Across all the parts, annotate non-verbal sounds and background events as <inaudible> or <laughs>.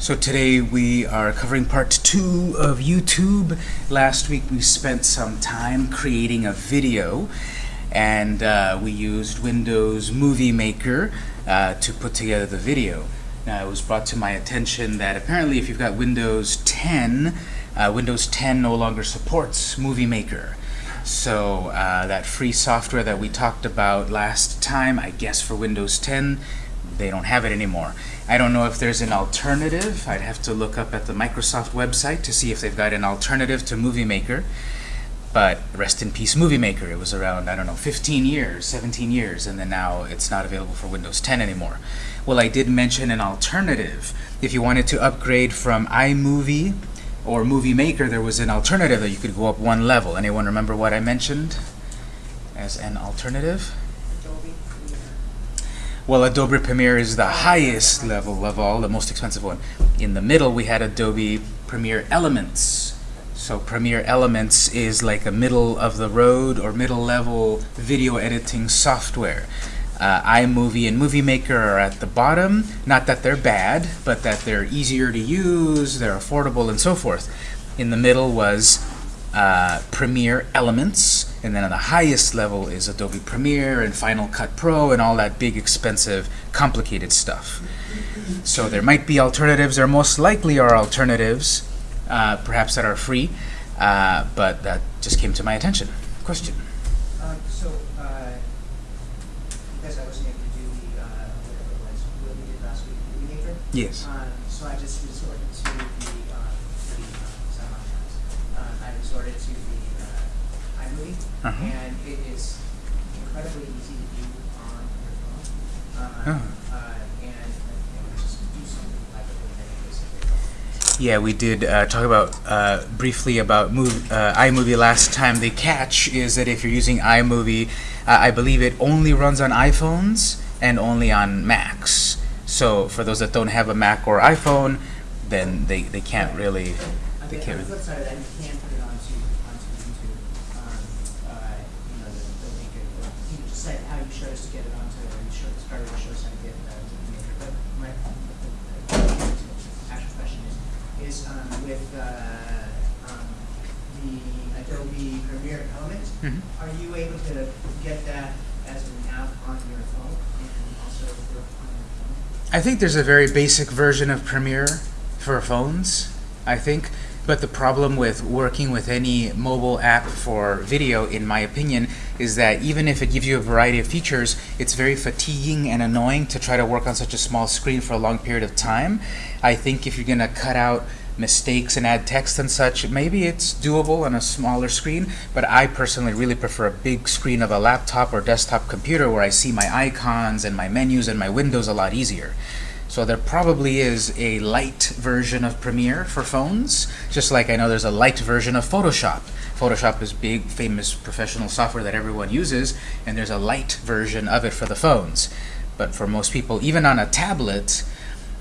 So today we are covering part two of YouTube. Last week we spent some time creating a video and uh, we used Windows Movie Maker uh, to put together the video. Now it was brought to my attention that apparently if you've got Windows 10, uh, Windows 10 no longer supports Movie Maker. So uh, that free software that we talked about last time, I guess for Windows 10, they don't have it anymore. I don't know if there's an alternative. I'd have to look up at the Microsoft website to see if they've got an alternative to Movie Maker. But rest in peace Movie Maker. It was around, I don't know, 15 years, 17 years, and then now it's not available for Windows 10 anymore. Well, I did mention an alternative. If you wanted to upgrade from iMovie or Movie Maker, there was an alternative that you could go up one level. Anyone remember what I mentioned as an alternative? Well, Adobe Premiere is the highest level of all, the most expensive one. In the middle, we had Adobe Premiere Elements. So Premiere Elements is like a middle of the road or middle level video editing software. Uh, iMovie and Movie Maker are at the bottom. Not that they're bad, but that they're easier to use, they're affordable, and so forth. In the middle was uh, Premiere Elements, and then on the highest level is Adobe Premiere and Final Cut Pro and all that big, expensive, complicated stuff. So there might be alternatives, there most likely are alternatives, uh, perhaps that are free, uh, but that just came to my attention. Question? Um, so, uh, because I wasn't able to do the, uh, whatever it was, what we did last week, Maker. Yes. Um, so I just resorted to the, uh, the, uh, sound on that. Uh, I resorted to the, uh, iMovie, Uh-huh. and it is incredibly easy to do on your phone. Uh, Oh. uh, and, and just do something like it with. Yeah, we did uh, talk about uh, briefly about mov uh, iMovie last time. The catch is that if you're using iMovie, uh, I believe it only runs on iPhones and only on Macs. So for those that don't have a Mac or iPhone, then they, they can't really. They can't on the really- flip side of that, you can put it onto, onto YouTube. Um, uh, you know, the, the link, it- or you can just say how you showed us to get it onto, or you showed, started to show us how to get, uh, to the maker. But my, the, the, the actual question is, is, um, with, uh, um, the Adobe Premiere Element, Mhm. are you able to get that as an app on your phone and also work on your phone? I think there's a very basic version of Premiere for phones, I think. But the problem with working with any mobile app for video, in my opinion, is that even if it gives you a variety of features, it's very fatiguing and annoying to try to work on such a small screen for a long period of time. I think if you're going to cut out mistakes and add text and such, maybe it's doable on a smaller screen, but I personally really prefer a big screen of a laptop or desktop computer where I see my icons and my menus and my windows a lot easier. So there probably is a light version of Premiere for phones, just like I know there's a light version of Photoshop. Photoshop is big, famous professional software that everyone uses, and there's a light version of it for the phones. But for most people, even on a tablet,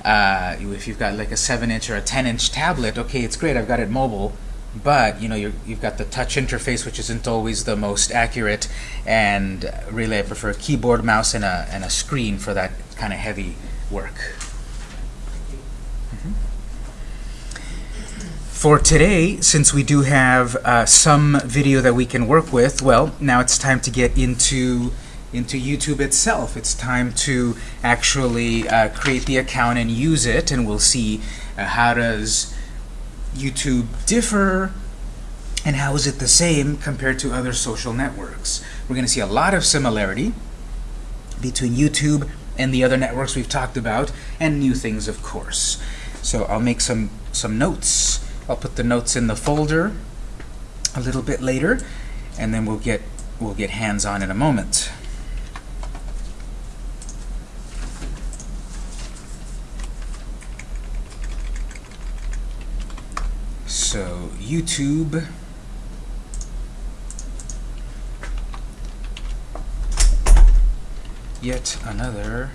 uh, if you've got like a 7-inch or a 10-inch tablet, okay, it's great, I've got it mobile, but you know you're, you've got the touch interface, which isn't always the most accurate, and really I prefer a keyboard, mouse, and a, and a screen for that kind of heavy work. You. For today, since we do have uh, some video that we can work with, well, now it's time to get into into YouTube itself. It's time to actually uh, create the account and use it, and we'll see uh, how does YouTube differ and how is it the same compared to other social networks. We're going to see a lot of similarity between YouTube and the other networks we've talked about, and new things, of course. So I'll make some some notes. I'll put the notes in the folder a little bit later, and then we'll get we'll get hands-on in a moment. So YouTube. Yet another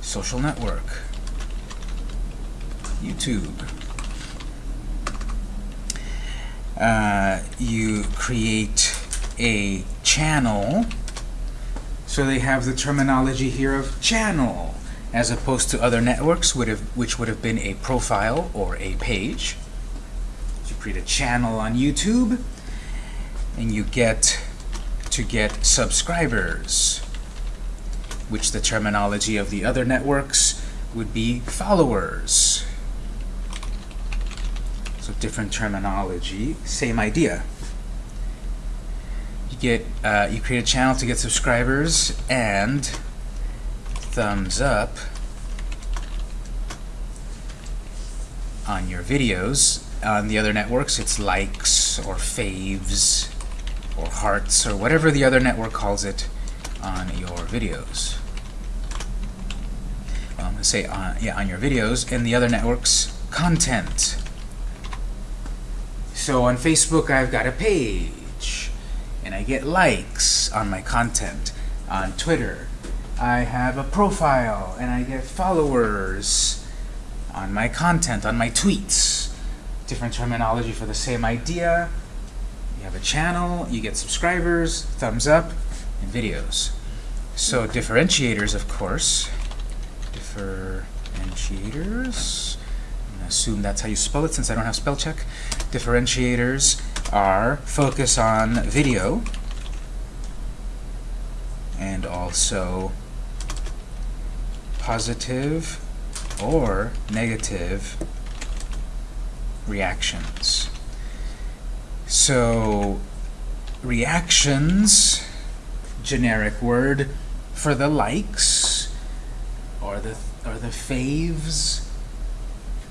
social network. YouTube. Uh, you create a channel. So they have the terminology here of channel as opposed to other networks would have, which would have been a profile or a page. Create a channel on YouTube, and you get to get subscribers, which the terminology of the other networks would be followers. So different terminology, same idea. You get, uh, you create a channel to get subscribers and thumbs up on your videos. On the other networks, it's likes or faves or hearts or whatever the other network calls it on your videos. Say on, yeah, on your videos, and the other networks, content. So on Facebook, I've got a page, and I get likes on my content. On Twitter, I have a profile, and I get followers on my content, on my tweets. Different terminology for the same idea. You have a channel, you get subscribers, thumbs up, and videos. So differentiators, of course. Differentiators. I'm going to assume that's how you spell it since I don't have spell check. Differentiators are focus on video and also positive or negative reactions. So reactions, generic word for the likes or the or the faves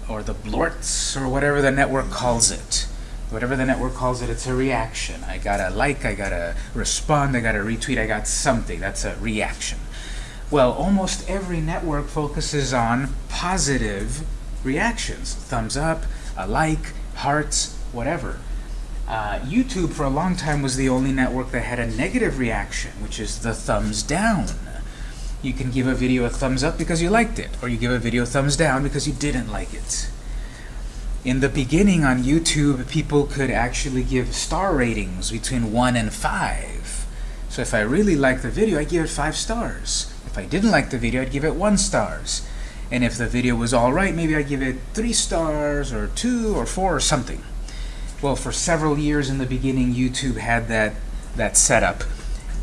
or the blorts or whatever the network calls it. Whatever the network calls it, it's a reaction. I got a like, I got a respond, I got a retweet, I got something. That's a reaction. Well, almost every network focuses on positive reactions. Thumbs up, a like, hearts, whatever. Uh, YouTube for a long time was the only network that had a negative reaction, which is the thumbs down. You can give a video a thumbs up because you liked it, or you give a video a thumbs down because you didn't like it. In the beginning on YouTube, people could actually give star ratings between 1 and 5. So if I really liked the video, I'd give it 5 stars. If I didn't like the video, I'd give it 1 stars. And if the video was alright, maybe I'd give it 3 stars, or 2, or 4, or something. Well, for several years in the beginning, YouTube had that, that setup.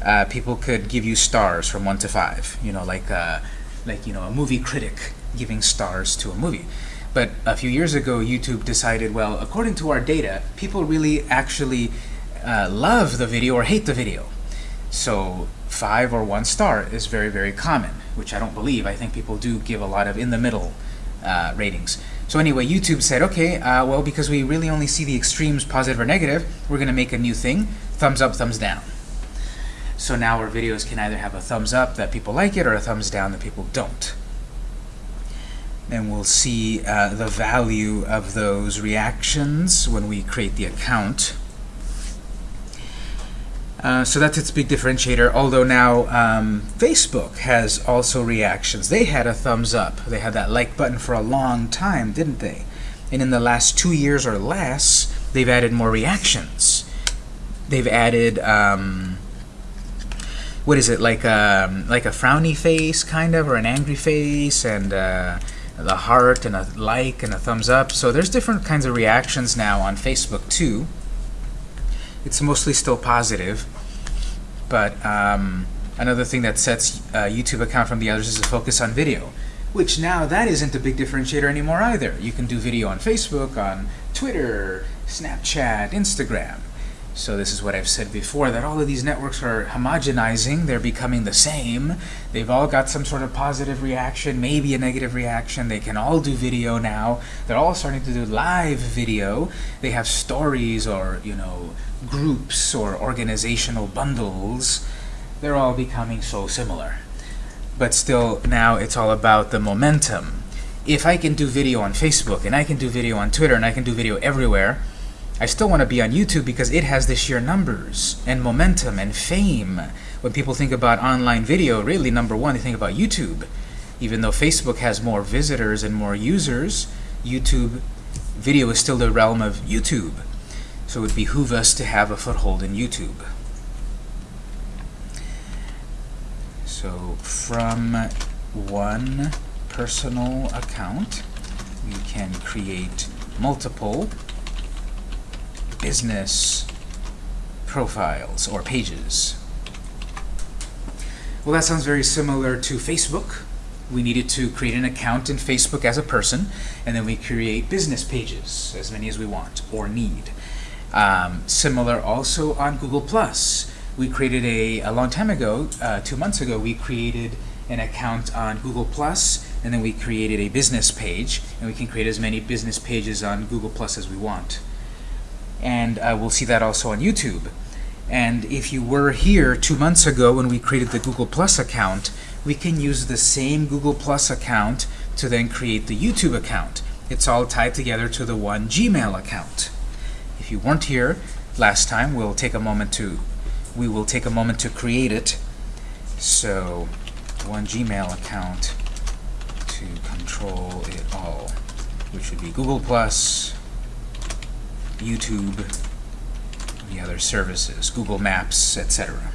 Uh, people could give you stars from 1 to 5. You know, like, uh, like you know, a movie critic giving stars to a movie. But a few years ago, YouTube decided, well, according to our data, people really actually uh, love the video or hate the video. So five or one star is very, very common, which I don't believe. I think people do give a lot of in-the-middle uh, ratings. So anyway, YouTube said, okay, uh, well, because we really only see the extremes, positive or negative, we're going to make a new thing, thumbs up, thumbs down. So now our videos can either have a thumbs up that people like it or a thumbs down that people don't and we'll see uh, the value of those reactions when we create the account. Uh, so that's its big differentiator, although now um, Facebook has also reactions. They had a thumbs up. They had that like button for a long time, didn't they? And in the last two years or less, they've added more reactions. They've added, um, what is it, like a, um, like a frowny face, kind of, or an angry face, and uh, the heart and a like and a thumbs up. So there's different kinds of reactions now on Facebook too. It's mostly still positive, but um, another thing that sets a YouTube account from the others is a focus on video, which now that isn't a big differentiator anymore either. You can do video on Facebook, on Twitter, Snapchat, Instagram. So this is what I've said before, that all of these networks are homogenizing, they're becoming the same. They've all got some sort of positive reaction, maybe a negative reaction. They can all do video now. They're all starting to do live video. They have stories or, you know, groups or organizational bundles. They're all becoming so similar. But still, now it's all about the momentum. If I can do video on Facebook, and I can do video on Twitter, and I can do video everywhere, I still want to be on YouTube because it has the sheer numbers and momentum and fame. When people think about online video, really number one, they think about YouTube. Even though Facebook has more visitors and more users, YouTube video is still the realm of YouTube. So it would behoove us to have a foothold in YouTube. So from 1 personal account, we can create multiple business profiles or pages. Well, that sounds very similar to Facebook. We needed to create an account in Facebook as a person, and then we create business pages, as many as we want or need. Um, similar also on Google+. We created a, a long time ago, uh, two months ago, we created an account on Google+, and then we created a business page, and we can create as many business pages on Google Plus as we want. And uh, we'll see that also on YouTube. And if you were here two months ago when we created the Google Plus account, we can use the same Google Plus account to then create the YouTube account. It's all tied together to the one Gmail account. If you weren't here last time, we'll take a moment to we will take a moment to create it. So one Gmail account to control it all, which would be Google Plus, YouTube, the other services, Google Maps, etc.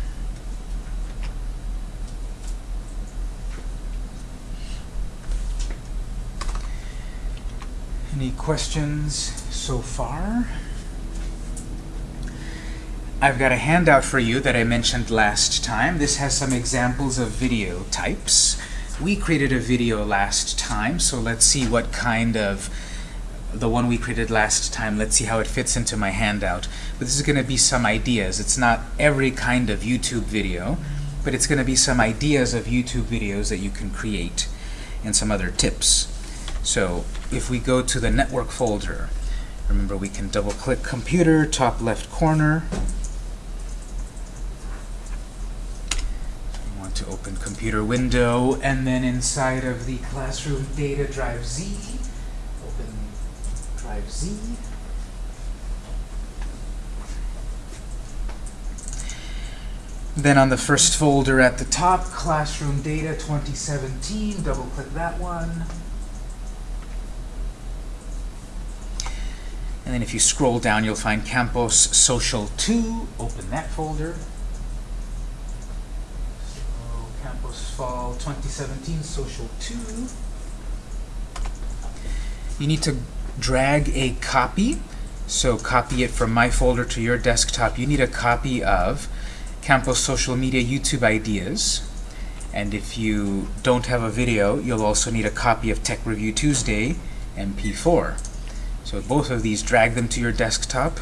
Any questions so far? I've got a handout for you that I mentioned last time. This has some examples of video types. We created a video last time, so let's see what kind of the one we created last time. Let's see how it fits into my handout. But this is going to be some ideas. It's not every kind of YouTube video, but it's going to be some ideas of YouTube videos that you can create and some other tips. So if we go to the network folder, remember we can double-click computer, top left corner. We want to open computer window, and then inside of the classroom data drive Z, 5z. Then on the first folder at the top, Classroom Data 2017, double-click that one. And then if you scroll down, you'll find Campus Social 2. Open that folder. So Campus Fall 2017 Social 2. You need to drag a copy. So copy it from my folder to your desktop. You need a copy of Campus Social Media YouTube Ideas. And if you don't have a video, you'll also need a copy of Tech Review Tuesday MP4. So both of these, drag them to your desktop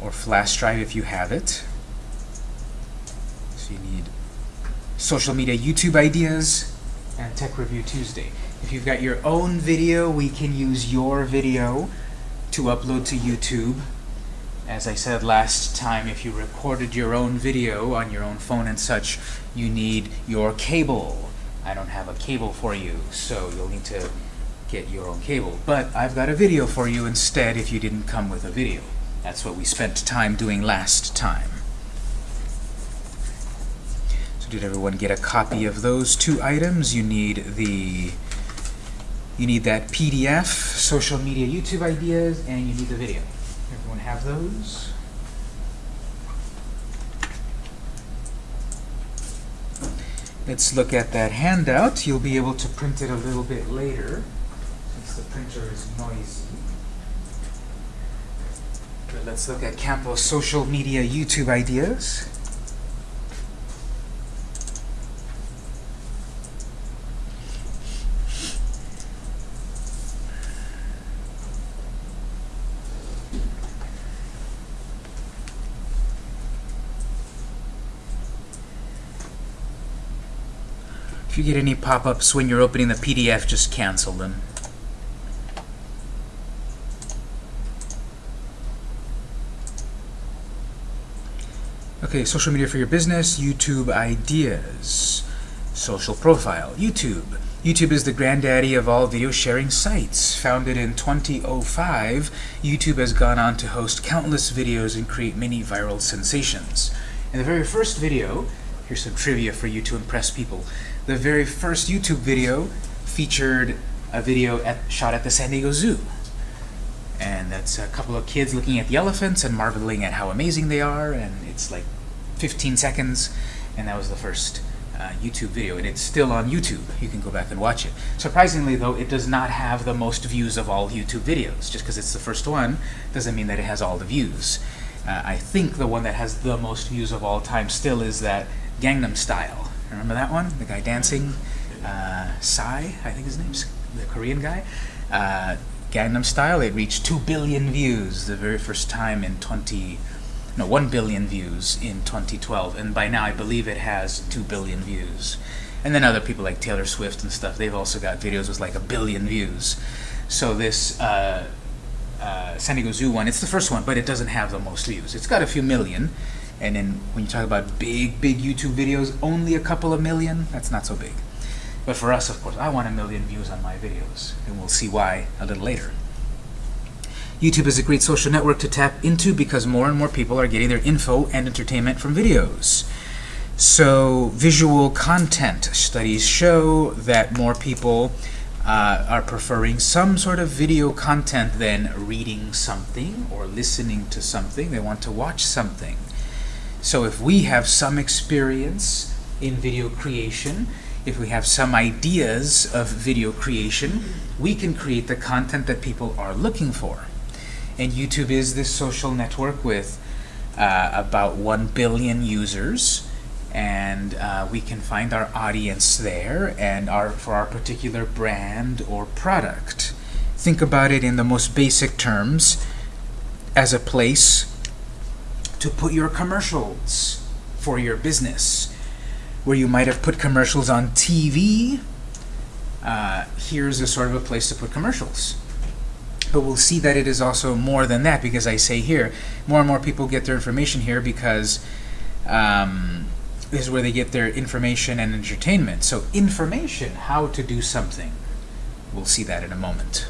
or flash drive if you have it. So you need social media YouTube ideas and Tech Review Tuesday. If you've got your own video, we can use your video to upload to YouTube. As I said last time, if you recorded your own video on your own phone and such, you need your cable. I don't have a cable for you, so you'll need to get your own cable. But I've got a video for you instead if you didn't come with a video. That's what we spent time doing last time. So did everyone get a copy of those two items? You need the you need that PDF, social media YouTube ideas, and you need the video. Everyone have those? Let's look at that handout. You'll be able to print it a little bit later since the printer is noisy. But let's look at Campus social media YouTube ideas. You get any pop-ups when you're opening the PDF, just cancel them. Okay, social media for your business, YouTube ideas, social profile, YouTube. YouTube is the granddaddy of all video sharing sites. Founded in 2005, YouTube has gone on to host countless videos and create many viral sensations. In the very first video, here's some trivia for you to impress people. The very first YouTube video featured a video at, shot at the San Diego Zoo. And that's a couple of kids looking at the elephants and marveling at how amazing they are, and it's like 15 seconds, and that was the first uh, YouTube video, and it's still on YouTube. You can go back and watch it. Surprisingly, though, it does not have the most views of all YouTube videos. Just because it's the first one doesn't mean that it has all the views. Uh, I think the one that has the most views of all time still is that Gangnam Style. Remember that one? The guy dancing? Uh, Psy, I think his name's the Korean guy. Uh, Gangnam Style, it reached 2 billion views the very first time in 20, no, 1 billion views in 2012. And by now, I believe it has 2 billion views. And then other people like Taylor Swift and stuff, they've also got videos with like a billion views. So this uh, uh, San Diego Zoo one, it's the first one, but it doesn't have the most views. It's got a few million. And then when you talk about big, big YouTube videos, only a couple of million, that's not so big. But for us, of course, I want a million views on my videos, and we'll see why a little later. YouTube is a great social network to tap into because more and more people are getting their info and entertainment from videos. So visual content studies show that more people uh, are preferring some sort of video content than reading something or listening to something. They want to watch something. So if we have some experience in video creation, if we have some ideas of video creation, we can create the content that people are looking for. And YouTube is this social network with uh, about 1 billion users and uh, we can find our audience there and our for our particular brand or product. Think about it in the most basic terms as a place to put your commercials for your business where you might have put commercials on TV, uh, here's a sort of a place to put commercials. But we'll see that it is also more than that because I say here, more and more people get their information here because um, this is where they get their information and entertainment. So information, how to do something. We'll see that in a moment.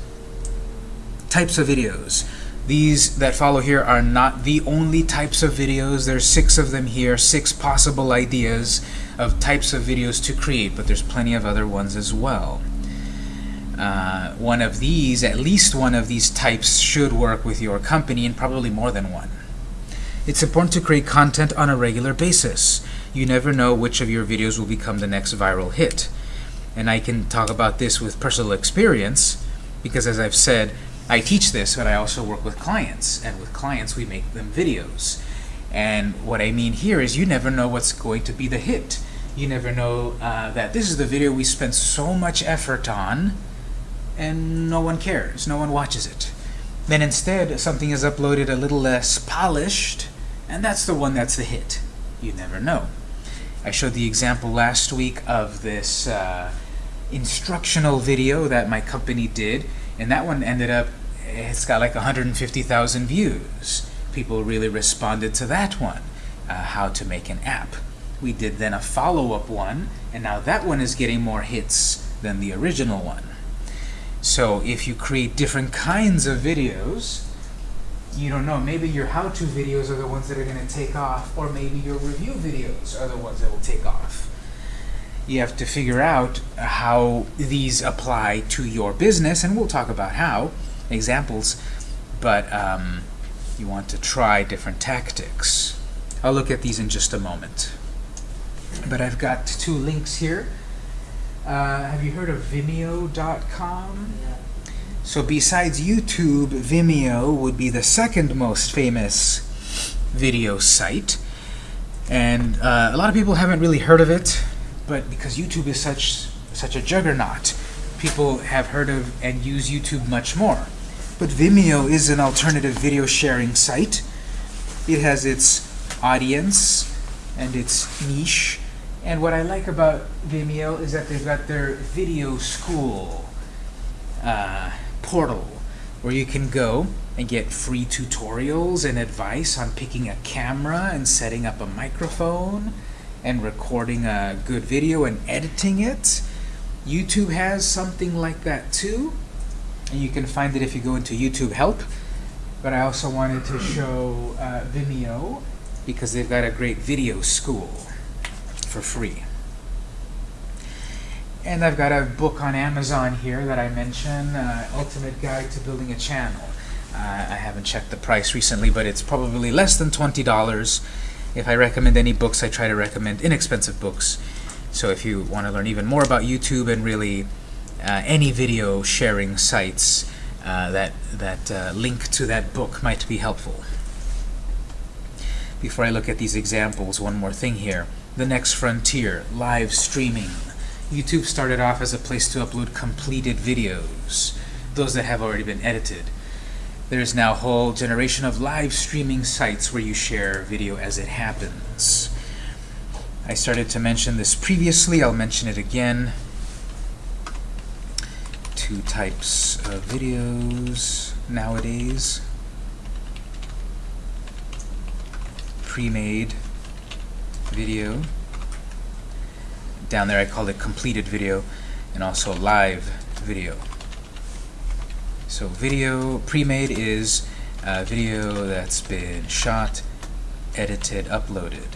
Types of videos. These that follow here are not the only types of videos. There's six of them here, six possible ideas of types of videos to create, but there's plenty of other ones as well. Uh, one of these, at least one of these types should work with your company and probably more than one. It's important to create content on a regular basis. You never know which of your videos will become the next viral hit. And I can talk about this with personal experience because as I've said, I teach this, but I also work with clients. And with clients, we make them videos. And what I mean here is you never know what's going to be the hit. You never know uh, that this is the video we spent so much effort on, and no one cares. No one watches it. Then instead, something is uploaded a little less polished, and that's the one that's the hit. You never know. I showed the example last week of this uh, instructional video that my company did, and that one ended up, it's got like 150,000 views. People really responded to that one, uh, how to make an app. We did then a follow-up one, and now that one is getting more hits than the original one. So if you create different kinds of videos, you don't know, maybe your how-to videos are the ones that are going to take off, or maybe your review videos are the ones that will take off. You have to figure out how these apply to your business, and we'll talk about how, examples, but um, you want to try different tactics. I'll look at these in just a moment. But I've got two links here. Uh, have you heard of Vimeo.com? Yeah. So besides YouTube, Vimeo would be the second most famous video site. And uh, a lot of people haven't really heard of it, but because YouTube is such such a juggernaut, people have heard of and use YouTube much more. But Vimeo is an alternative video sharing site. It has its audience and its niche. And what I like about Vimeo is that they've got their video school uh, portal where you can go and get free tutorials and advice on picking a camera and setting up a microphone and recording a good video and editing it. YouTube has something like that too. And you can find it if you go into YouTube Help. But I also wanted to show uh, Vimeo because they've got a great video school for free. And I've got a book on Amazon here that I mentioned, uh, Ultimate Guide to Building a Channel. Uh, I haven't checked the price recently, but it's probably less than $20. If I recommend any books, I try to recommend inexpensive books. So if you want to learn even more about YouTube and really uh, any video sharing sites, uh, that, that uh, link to that book might be helpful. Before I look at these examples, one more thing here. The next frontier, live streaming. YouTube started off as a place to upload completed videos, those that have already been edited. There's now a whole generation of live streaming sites where you share video as it happens. I started to mention this previously, I'll mention it again. Two types of videos nowadays. Pre-made video. Down there I call it completed video, and also live video. So video pre-made is a video that's been shot, edited, uploaded.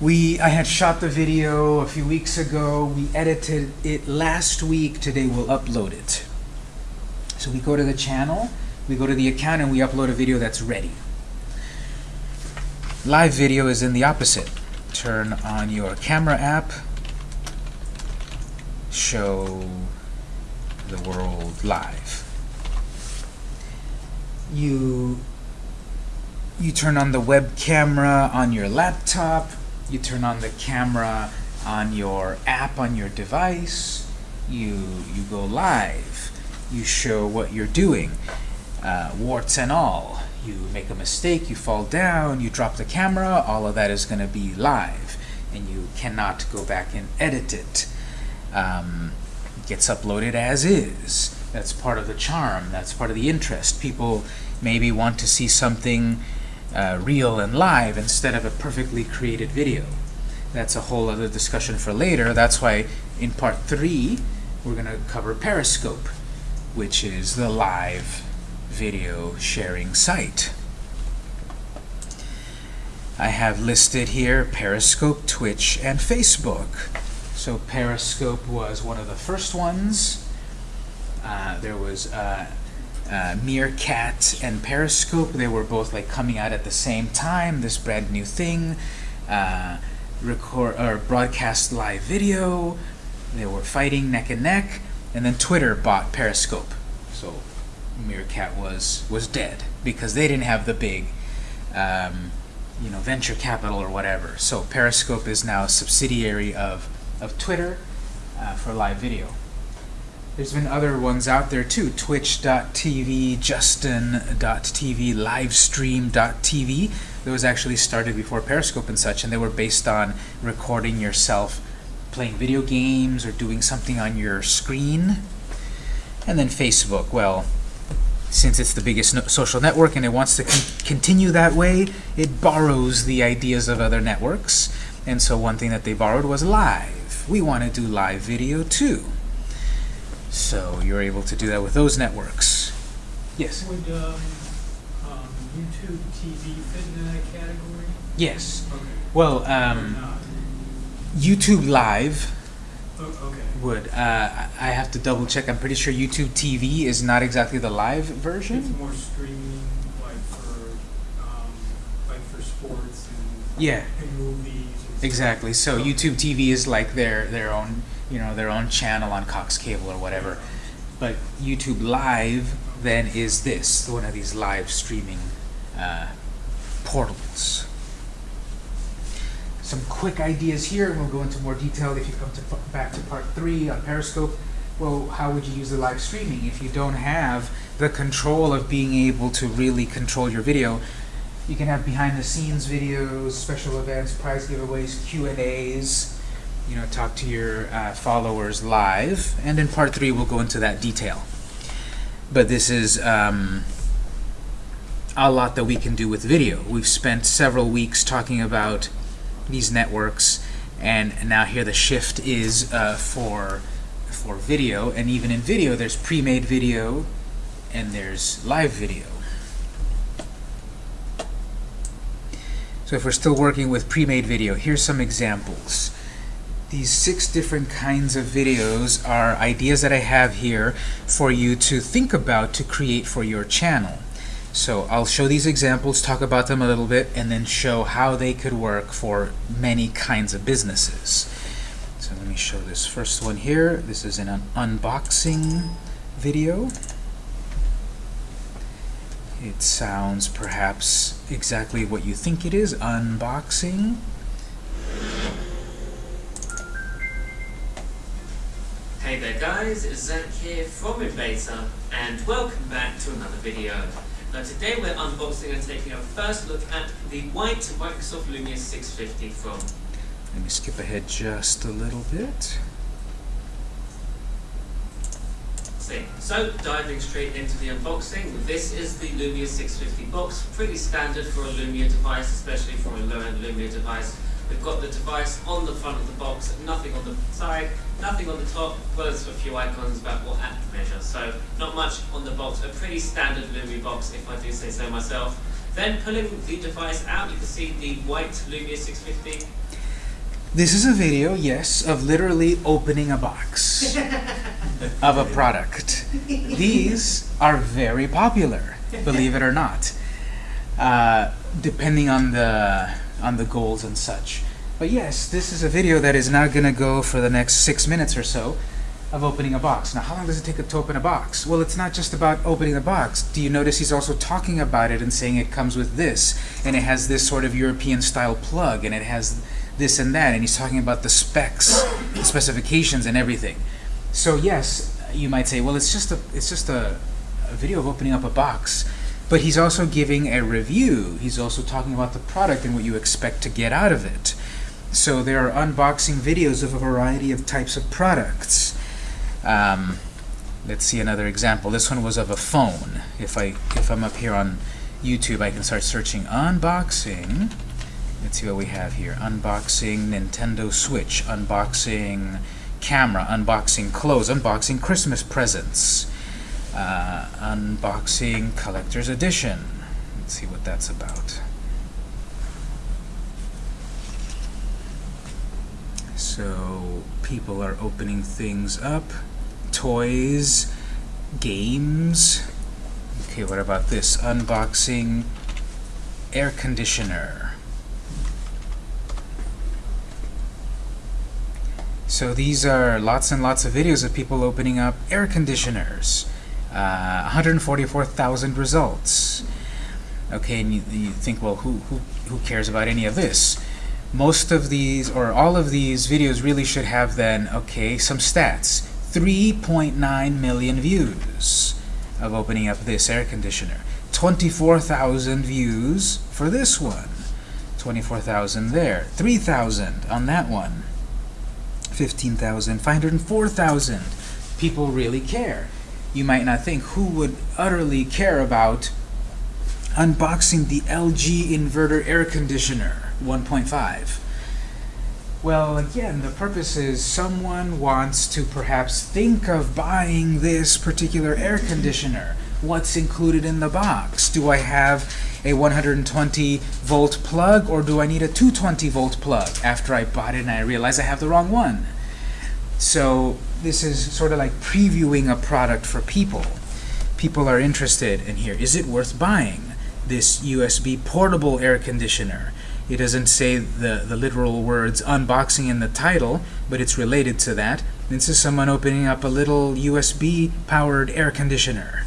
We, I had shot the video a few weeks ago. We edited it last week. Today we'll upload it. So we go to the channel, we go to the account, and we upload a video that's ready. Live video is in the opposite. Turn on your camera app, show the world live. You you turn on the web camera on your laptop, you turn on the camera on your app on your device, you you go live, you show what you're doing, uh, warts and all. You make a mistake, you fall down, you drop the camera, all of that is going to be live, and you cannot go back and edit it um, gets uploaded as is. That's part of the charm. That's part of the interest. People maybe want to see something uh, real and live instead of a perfectly created video. That's a whole other discussion for later. That's why in part three, we're going to cover Periscope, which is the live video sharing site. I have listed here Periscope, Twitch, and Facebook. So Periscope was one of the first ones. Uh, there was uh, uh, Meerkat and Periscope. They were both like coming out at the same time. This brand new thing, uh, record or broadcast live video. They were fighting neck and neck, and then Twitter bought Periscope. So Meerkat was was dead because they didn't have the big. Um, you know, venture capital or whatever. So Periscope is now a subsidiary of of Twitter uh, for live video. There's been other ones out there too, twitch.tv, justin.tv, livestream.tv. Those actually started before Periscope and such, and they were based on recording yourself playing video games or doing something on your screen. And then Facebook, well, since it's the biggest no social network and it wants to con continue that way, it borrows the ideas of other networks. And so one thing that they borrowed was live. We want to do live video too. So you're able to do that with those networks. Yes? Would um, um, YouTube TV fit into that category? Yes. Okay. Well, um. YouTube Live O- Okay. would. Uh, I have to double check. I'm pretty sure YouTube TV is not exactly the live version. It's more streaming, like for, um, like for sports and, Yeah, and movies. Exactly. So. YouTube TV is like their their own, you know, their own channel on Cox Cable or whatever. But YouTube Live then is this, one of these live streaming uh, portals. Some quick ideas here, and we'll go into more detail if you come to back to part three on Periscope. Well, how would you use the live streaming if you don't have the control of being able to really control your video? You can have behind-the-scenes videos, special events, prize giveaways, Q and A's. You know, talk to your uh, followers live, and in part three we'll go into that detail. But this is um, a lot that we can do with video. We've spent several weeks talking about these networks, and now here the shift is uh, for for video, and even in video, there's pre-made video and there's live video. So if we're still working with pre-made video, here's some examples. These six different kinds of videos are ideas that I have here for you to think about to create for your channel. So I'll show these examples, talk about them a little bit, and then show how they could work for many kinds of businesses. So let me show this first one here. This is an unboxing video. It sounds perhaps exactly what you think it is, unboxing. Hey there guys, it's Zach here from Invader, and welcome back to another video. Now today we're unboxing and taking a first look at the white Microsoft Lumia 650 from Let me skip ahead just a little bit. So diving straight into the unboxing, this is the Lumia 650 box, pretty standard for a Lumia device, especially for a low-end Lumia device. We've got the device on the front of the box, nothing on the side, nothing on the top, as well a few icons about what app to measure. So not much on the box, a pretty standard Lumia box if I do say so myself. Then pulling the device out, you can see the white Lumia 650. This is a video, yes, of literally opening a box <laughs> of a product. These are very popular, believe it or not, uh, depending on the on the goals and such. But yes, this is a video that is now going to go for the next six minutes or so of opening a box. Now, how long does it take to open a box? Well, it's not just about opening the box. Do you notice he's also talking about it and saying it comes with this, and it has this sort of European-style plug, and it has this and that, and he's talking about the specs, the specifications, and everything. So yes, you might say, well, it's just a it's just a, a video of opening up a box. But he's also giving a review. He's also talking about the product and what you expect to get out of it. So there are unboxing videos of a variety of types of products. Um, let's see another example. This one was of a phone. If I if I'm up here on YouTube, I can start searching unboxing. Let's see what we have here. Unboxing Nintendo Switch. Unboxing camera. Unboxing clothes. Unboxing Christmas presents. Uh, unboxing collector's edition. Let's see what that's about. So people are opening things up. Toys, games. Okay, what about this? Unboxing air conditioner. So these are lots and lots of videos of people opening up air conditioners. Uh, 144,000 results. Okay, and you, you think, well, who, who, who cares about any of this? Most of these, or all of these videos really should have then, okay, some stats. 3.9 million views of opening up this air conditioner. 24,000 views for this one. 24,000 there. 3,000 on that one. 15,000, 504,000. People really care. You might not think who would utterly care about unboxing the LG inverter air conditioner 1.5. Well, again, the purpose is someone wants to perhaps think of buying this particular air conditioner. What's included in the box? Do I have a 120 volt plug or do I need a 220 volt plug after I bought it and I realize I have the wrong one? So this is sort of like previewing a product for people. People are interested in here. Is it worth buying this USB portable air conditioner? It doesn't say the, the literal words unboxing in the title, but it's related to that. This is someone opening up a little USB powered air conditioner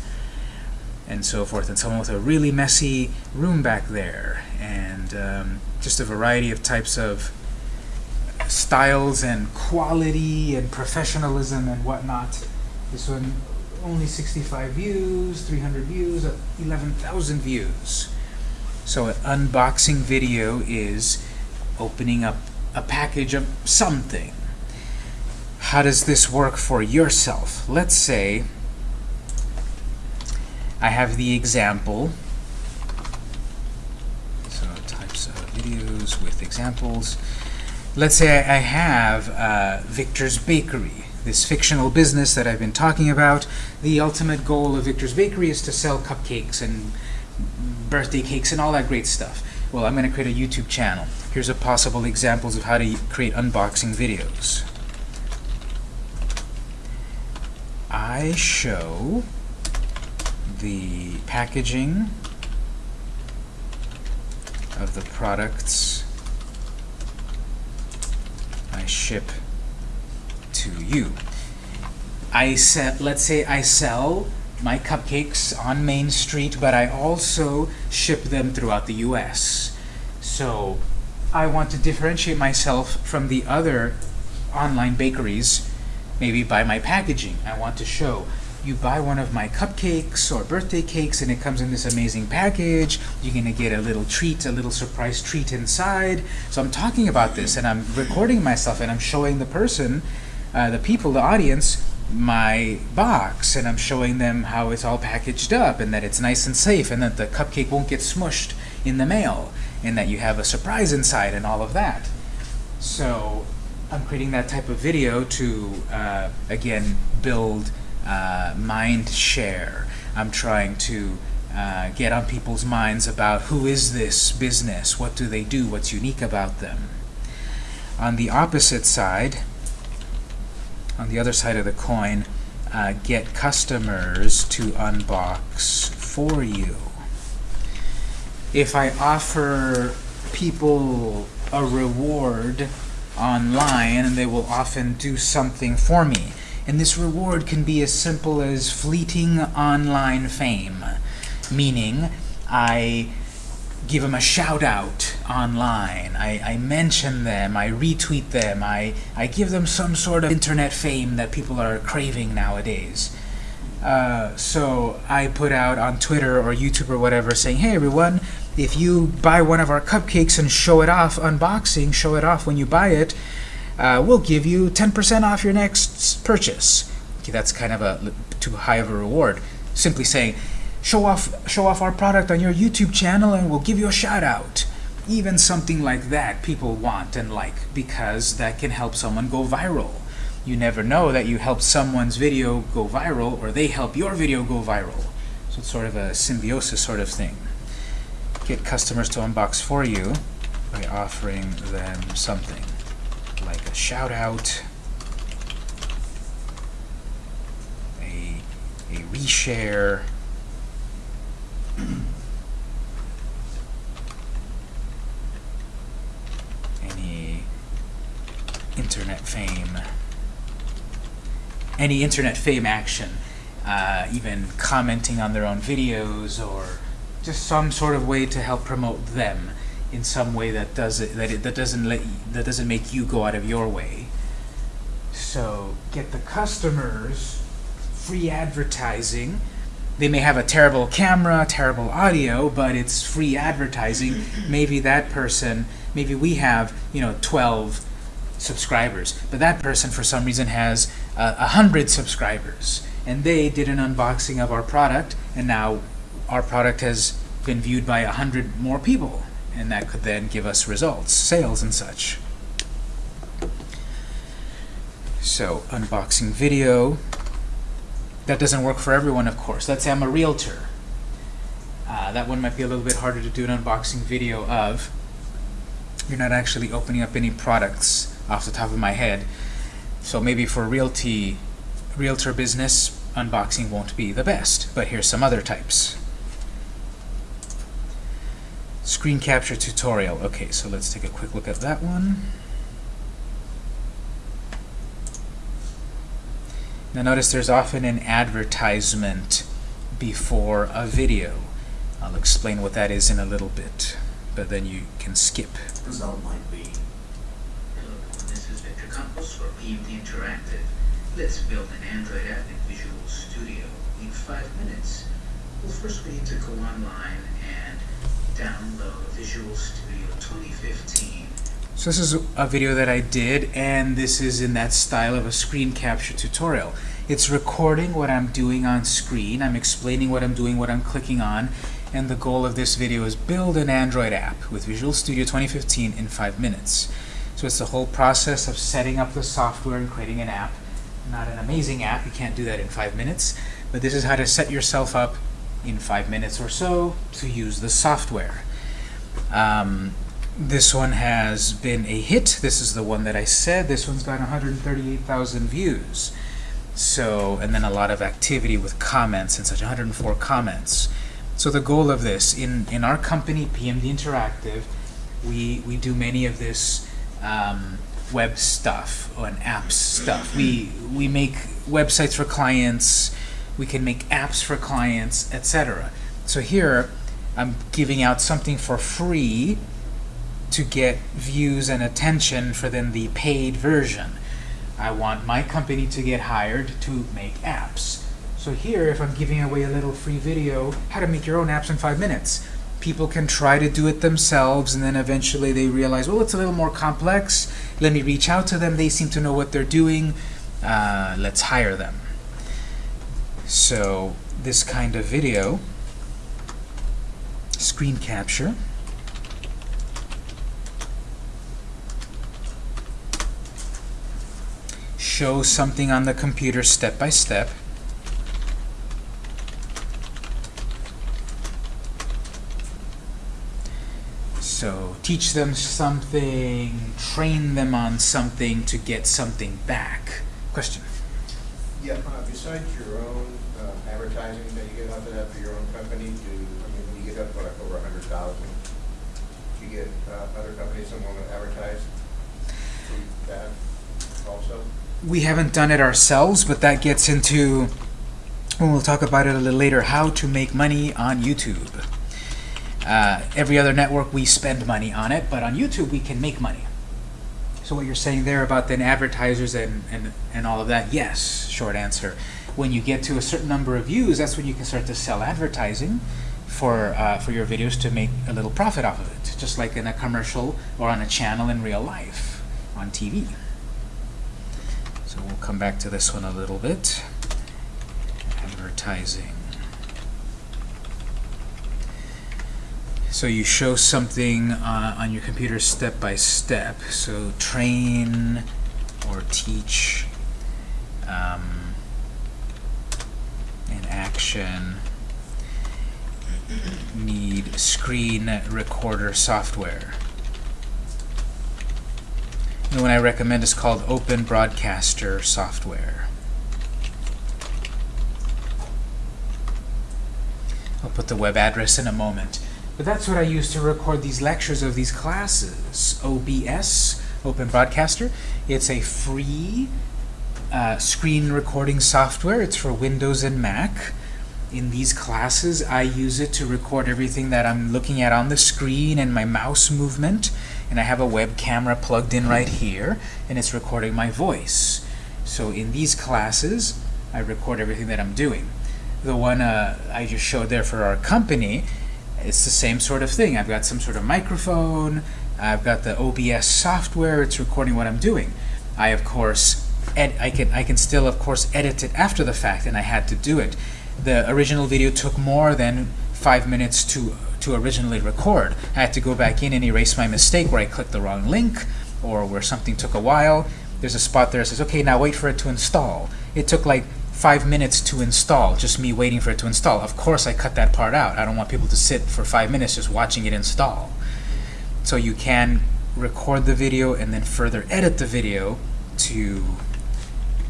and so forth, and someone with a really messy room back there, and um, just a variety of types of styles and quality and professionalism and whatnot. This one only 65 views, 300 views, 11,000 views. So an unboxing video is opening up a package of something. How does this work for yourself? Let's say I have the example. So types of videos with examples. Let's say I have uh, Victor's Bakery, this fictional business that I've been talking about. The ultimate goal of Victor's Bakery is to sell cupcakes and birthday cakes and all that great stuff. Well, I'm going to create a YouTube channel. Here's a possible examples of how to create unboxing videos. I show the packaging of the products I ship to you. I sell, let's say I sell my cupcakes on Main Street, but I also ship them throughout the US. So I want to differentiate myself from the other online bakeries, maybe by my packaging. I want to show you buy one of my cupcakes or birthday cakes and it comes in this amazing package. You're going to get a little treat, a little surprise treat inside. So I'm talking about this and I'm recording myself and I'm showing the person, uh, the people, the audience, my box and I'm showing them how it's all packaged up and that it's nice and safe and that the cupcake won't get smushed in the mail and that you have a surprise inside and all of that. So I'm creating that type of video to, uh, again, build uh, mind share. I'm trying to uh, get on people's minds about who is this business, what do they do, what's unique about them. On the opposite side, on the other side of the coin, uh, get customers to unbox for you. If I offer people a reward online, they will often do something for me. And this reward can be as simple as fleeting online fame, meaning I give them a shout out online, I, I mention them, I retweet them, I, I give them some sort of internet fame that people are craving nowadays. Uh, so I put out on Twitter or YouTube or whatever saying, hey everyone, if you buy one of our cupcakes and show it off, unboxing, show it off when you buy it, uh, we'll give you 10% off your next purchase. Okay, that's kind of a too high of a reward. Simply saying, show off, show off our product on your YouTube channel and we'll give you a shout out. Even something like that people want and like because that can help someone go viral. You never know that you help someone's video go viral or they help your video go viral. So it's sort of a symbiosis sort of thing. Get customers to unbox for you by offering them something like a shout out, a, a reshare, <clears throat> any internet fame, any internet fame action, uh, even commenting on their own videos or just some sort of way to help promote them in some way that does it that it that doesn't let you, that doesn't make you go out of your way. So get the customers free advertising. They may have a terrible camera, terrible audio, but it's free advertising. maybe that person, maybe we have you know 12 subscribers, but that person for some reason has a uh, hundred subscribers, and they did an unboxing of our product, and now our product has been viewed by a hundred more people and that could then give us results, sales and such. So, unboxing video. That doesn't work for everyone, of course. Let's say I'm a realtor. Uh, that one might be a little bit harder to do an unboxing video of. You're not actually opening up any products off the top of my head. So maybe for realty, realtor business, unboxing won't be the best. But here's some other types. Screen capture tutorial. Okay, so let's take a quick look at that one. Now notice there's often an advertisement before a video. I'll explain what that is in a little bit, but then you can skip. Result might be. Hello, this is Victor Campos for PMD Interactive. Let's build an Android app in Visual Studio in five minutes. Well, first we need to go online download Visual Studio 2015. So this is a video that I did, and this is in that style of a screen capture tutorial. It's recording what I'm doing on screen. I'm explaining what I'm doing, what I'm clicking on, and the goal of this video is build an Android app with Visual Studio 2015 in five minutes. So it's the whole process of setting up the software and creating an app. Not an amazing app, you can't do that in five minutes, but this is how to set yourself up in five minutes or so to use the software. Um, this one has been a hit. This is the one that I said. This one's got 138,000 views. So, and then a lot of activity with comments and such, 104 comments. So the goal of this, in, in our company, PMD Interactive, We, we do many of this um, web stuff and apps stuff. We, we make websites for clients, we can make apps for clients, etc. So here, I'm giving out something for free to get views and attention for then the paid version. I want my company to get hired to make apps. So here, if I'm giving away a little free video, how to make your own apps in five minutes, people can try to do it themselves, and then eventually they realize, well, it's a little more complex. Let me reach out to them. They seem to know what they're doing. Uh, let's hire them. So this kind of video, screen capture, show something on the computer step by step. So teach them something, train them on something to get something back. Question? Yeah, uh, besides your own advertising that you get out of that for your own company, do, I mean, you get up like over a hundred thousand, do you get uh, other companies that want to advertise that also? We haven't done it ourselves, but that gets into, when we'll talk about it a little later, how to make money on YouTube. Uh, every other network, we spend money on it, but on YouTube, we can make money. So what you're saying there about then advertisers and, and, and all of that, yes, short answer. When you get to a certain number of views, that's when you can start to sell advertising for, uh, for your videos to make a little profit off of it, just like in a commercial or on a channel in real life, on TV. So we'll come back to this one a little bit. Advertising. So you show something uh, on your computer step by step. So train or teach um, in action need screen recorder software. The one I recommend is called Open Broadcaster Software. I'll put the web address in a moment. But that's what I use to record these lectures of these classes. OBS, Open Broadcaster. It's a free uh, screen recording software. It's for Windows and Mac. In these classes, I use it to record everything that I'm looking at on the screen and my mouse movement. And I have a web camera plugged in right here, and it's recording my voice. So in these classes, I record everything that I'm doing. The one uh, I just showed there for our company, it's the same sort of thing. I've got some sort of microphone, I've got the OBS software, it's recording what I'm doing. I, of course, I, can, I can still, of course, edit it after the fact, and I had to do it. The original video took more than five minutes to, to originally record. I had to go back in and erase my mistake where I clicked the wrong link, or where something took a while. There's a spot there that says, okay, now wait for it to install. It took like five minutes to install, just me waiting for it to install. Of course I cut that part out. I don't want people to sit for five minutes just watching it install. So you can record the video and then further edit the video to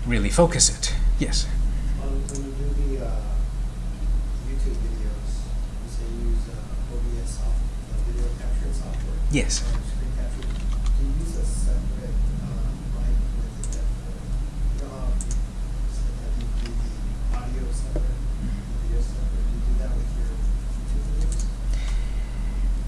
really focus it. Yes? On, when you do the, uh, YouTube videos, you say you use, uh, OBS soft, uh, video capturing software. Yes. uh, capture, do you use a separate, uh, mic with the, you know, how you you do the audio separate, the video separate, do you do that with your YouTube videos?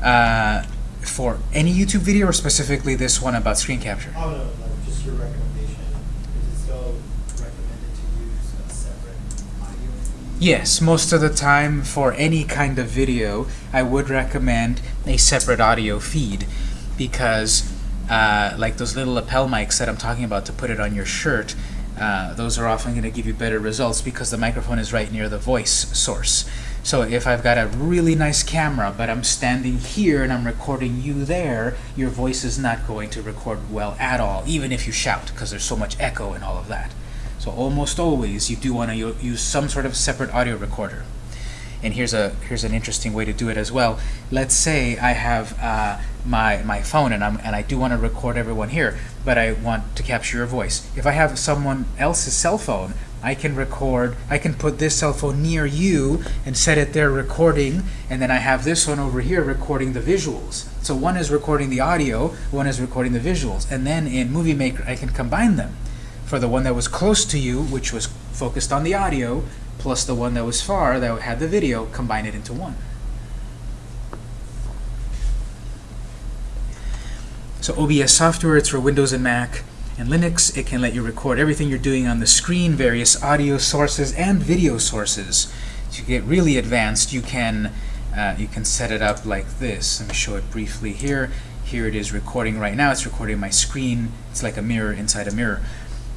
Uh, for any YouTube video or specifically this one about screen capture? Oh, no, like, just your recommendation, is it still recommended to use a separate audio feed? Yes, most of the time for any kind of video, I would recommend a separate audio feed because uh, like those little lapel mics that I'm talking about to put it on your shirt, uh, those are often going to give you better results because the microphone is right near the voice source. So if I've got a really nice camera, but I'm standing here and I'm recording you there, your voice is not going to record well at all, even if you shout, because there's so much echo and all of that. So almost always you do want to use some sort of separate audio recorder. And here's a here's an interesting way to do it as well. Let's say I have uh, my my phone and I'm and I do want to record everyone here, but I want to capture your voice. If I have someone else's cell phone, I can record, I can put this cell phone near you and set it there recording, and then I have this one over here recording the visuals. So one is recording the audio, one is recording the visuals. And then in Movie Maker, I can combine them. For the one that was close to you, which was focused on the audio, plus the one that was far, that had the video, combine it into one. So OBS software, it's for Windows and Mac and Linux. It can let you record everything you're doing on the screen, various audio sources and video sources. To get really advanced, you can uh, you can set it up like this. Let me show it briefly here. Here it is recording right now. It's recording my screen. It's like a mirror inside a mirror.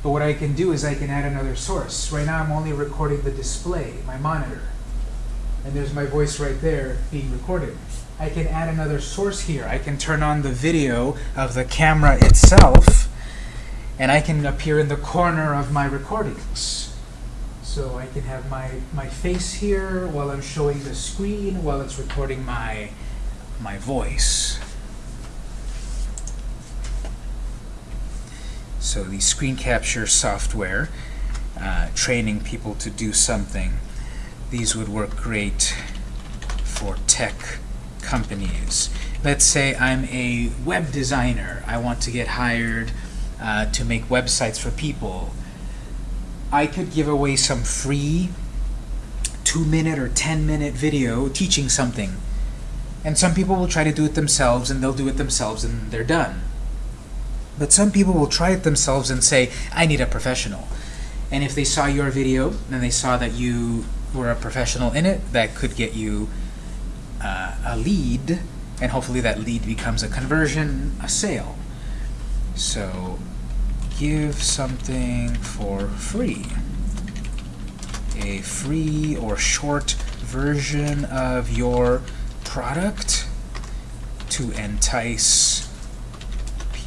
But what I can do is I can add another source. Right now I'm only recording the display, my monitor. And there's my voice right there being recorded. I can add another source here. I can turn on the video of the camera itself, and I can appear in the corner of my recordings. So I can have my, my face here while I'm showing the screen, while it's recording my, my voice. So the screen capture software, uh, training people to do something, these would work great for tech companies. Let's say I'm a web designer. I want to get hired uh, to make websites for people. I could give away some free two minute or 10 minute video teaching something. And some people will try to do it themselves and they'll do it themselves and they're done. But some people will try it themselves and say, I need a professional. And if they saw your video and they saw that you were a professional in it, that could get you uh, a lead, and hopefully that lead becomes a conversion, a sale. So give something for free. A free or short version of your product to entice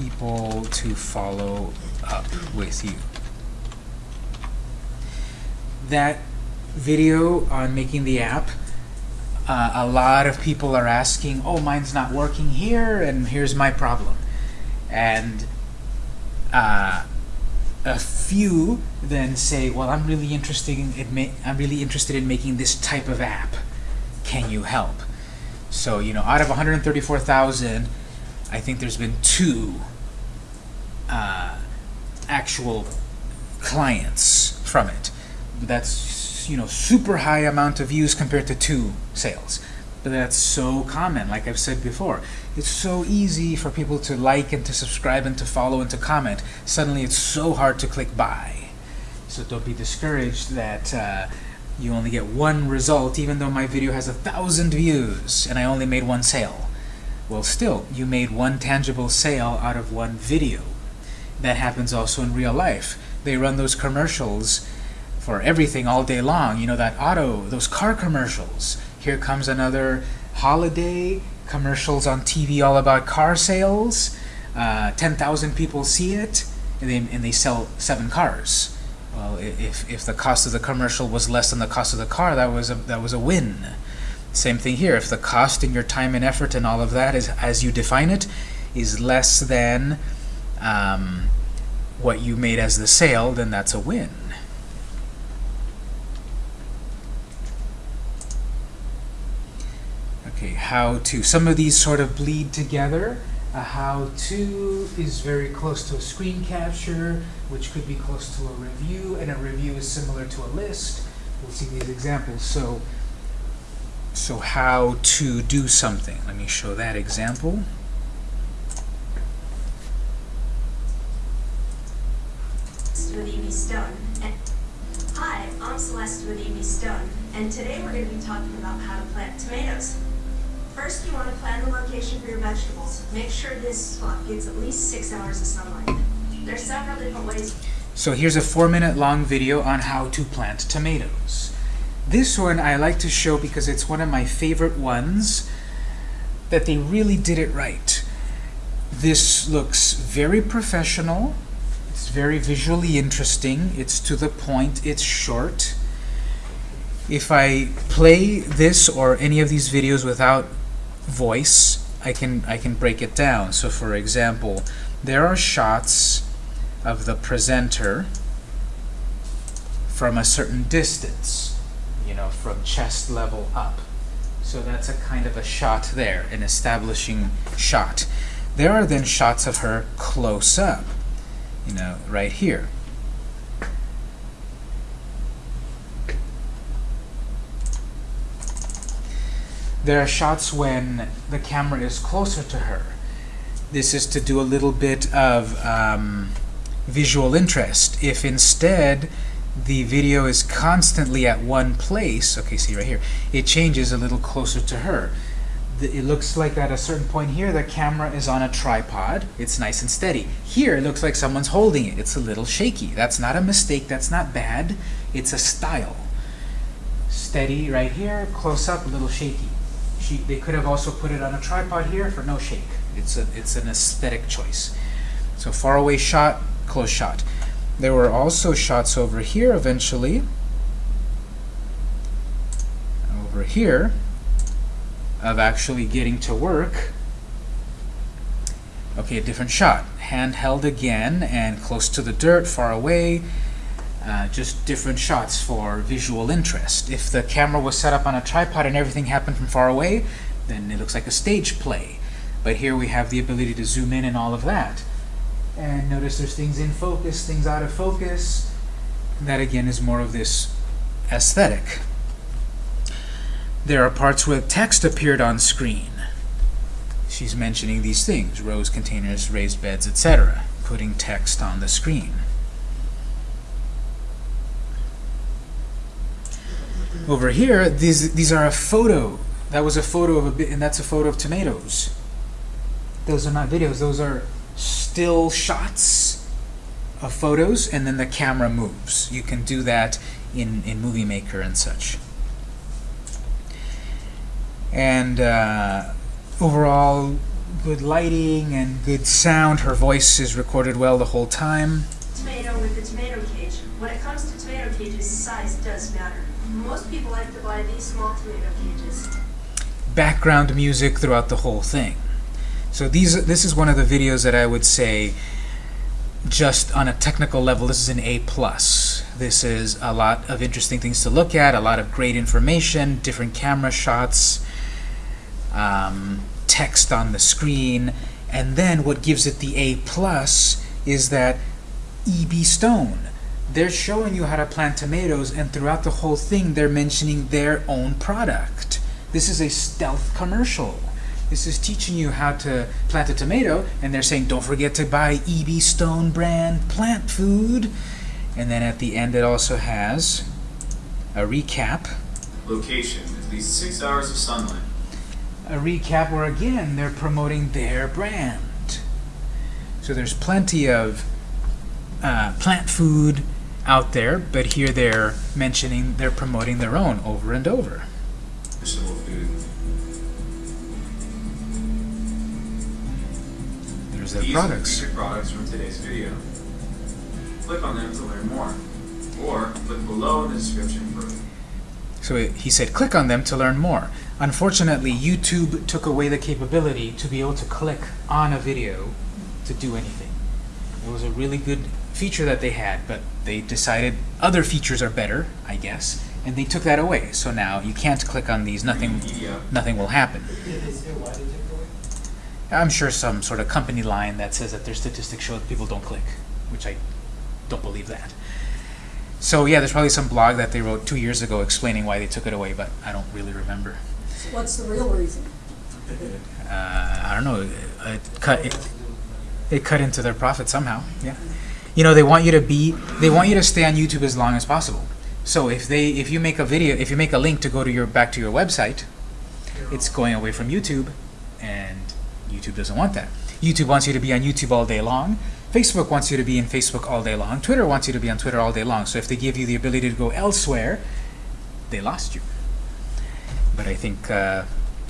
people to follow up with you. That video on making the app uh, a lot of people are asking, oh, mine's not working here, and here's my problem. And uh, a few then say, well, I'm really interested in I'm really interested in making this type of app. Can you help? So, you know, out of 134,000, I think there's been two uh, actual clients from it. That's, you know, super high amount of views compared to two sales. But that's so common, like I've said before. It's so easy for people to like and to subscribe and to follow and to comment. Suddenly it's so hard to click buy. So don't be discouraged that uh, you only get one result, even though my video has a thousand views and I only made one sale. Well, still, you made one tangible sale out of one video. That happens also in real life. They run those commercials for everything all day long. You know, that auto, those car commercials. Here comes another holiday, commercials on TV all about car sales. Uh, 10,000 people see it, and they, and they sell seven cars. Well, if, if the cost of the commercial was less than the cost of the car, that was a, that was a win. Same thing here. If the cost in your time and effort and all of that is, as you define it, is less than um, what you made as the sale, then that's a win. Okay, how to. Some of these sort of bleed together. A how-to is very close to a screen capture, which could be close to a review, and a review is similar to a list. We'll see these examples. So, so how to do something. Let me show that example. With E.B. Stone. And Hi, I'm Celeste with E.B. Stone, and today we're going to be talking about how to plant tomatoes. First, you want to plan the location for your vegetables. Make sure this spot gets at least six hours of sunlight. There's several different ways. So here's a four minute long video on how to plant tomatoes. This one I like to show because it's one of my favorite ones that they really did it right. This looks very professional. It's very visually interesting. It's to the point. It's short. If I play this or any of these videos without voice, I can I can break it down. So for example, there are shots of the presenter from a certain distance, you know, from chest level up. So that's a kind of a shot there, an establishing shot. There are then shots of her close up, you know, right here. There are shots when the camera is closer to her. This is to do a little bit of um, visual interest. If instead the video is constantly at one place, okay, see right here, it changes a little closer to her. It looks like at a certain point here, the camera is on a tripod. It's nice and steady. Here, it looks like someone's holding it. It's a little shaky. That's not a mistake. That's not bad. It's a style. Steady right here, close up, a little shaky. She, they could have also put it on a tripod here for no shake. It's a, it's an aesthetic choice. So far away shot, close shot. There were also shots over here eventually. Over here of actually getting to work. Okay, a different shot. Handheld again and close to the dirt, far away. Uh, just different shots for visual interest. If the camera was set up on a tripod and everything happened from far away, then it looks like a stage play. But here we have the ability to zoom in and all of that. And notice there's things in focus, things out of focus. That again is more of this aesthetic. There are parts where text appeared on screen. She's mentioning these things, rows, containers, raised beds, etc. Putting text on the screen. Over here, these these are a photo. That was a photo of a bit, and that's a photo of tomatoes. Those are not videos. Those are still shots of photos, and then the camera moves. You can do that in in Movie Maker and such. And uh, overall, good lighting and good sound. Her voice is recorded well the whole time. Tomato with the tomato cage. When it comes to tomato cages, size does matter. Most people like to buy these small tomato cages. background music throughout the whole thing. So these this is one of the videos that I would say just on a technical level this is an A plus. This is a lot of interesting things to look at, a lot of great information, different camera shots, um, text on the screen, and then what gives it the A plus is that E.B. Stone. They're showing you how to plant tomatoes, and throughout the whole thing, they're mentioning their own product. This is a stealth commercial. This is teaching you how to plant a tomato, and they're saying, don't forget to buy E.B. Stone brand plant food. And then at the end, it also has a recap. Location, at least six hours of sunlight. A recap where, again, they're promoting their brand. So there's plenty of uh, plant food out there, but here they're mentioning they're promoting their own over and over. There's their These are the products. featured products from today's video. Click on them to learn more. Or click below in the description for So he said, click on them to learn more. Unfortunately, YouTube took away the capability to be able to click on a video to do anything. It was a really good feature that they had, but they decided other features are better, I guess, and they took that away. So now you can't click on these, nothing, nothing will happen. Did they say why they took it away? I'm sure some sort of company line that says that their statistics show that people don't click, which I don't believe that. So yeah, there's probably some blog that they wrote two years ago explaining why they took it away, but I don't really remember. What's the real reason? Uh, I don't know. It cut it, it cut into their profit somehow. Yeah. You know, they want you to be they want you to stay on YouTube as long as possible. So if they if you make a video if you make a link to go to your back to your website, it's going away from YouTube, and YouTube doesn't want that. YouTube wants you to be on YouTube all day long. Facebook wants you to be in Facebook all day long. Twitter wants you to be on Twitter all day long. So if they give you the ability to go elsewhere, they lost you. But I think uh,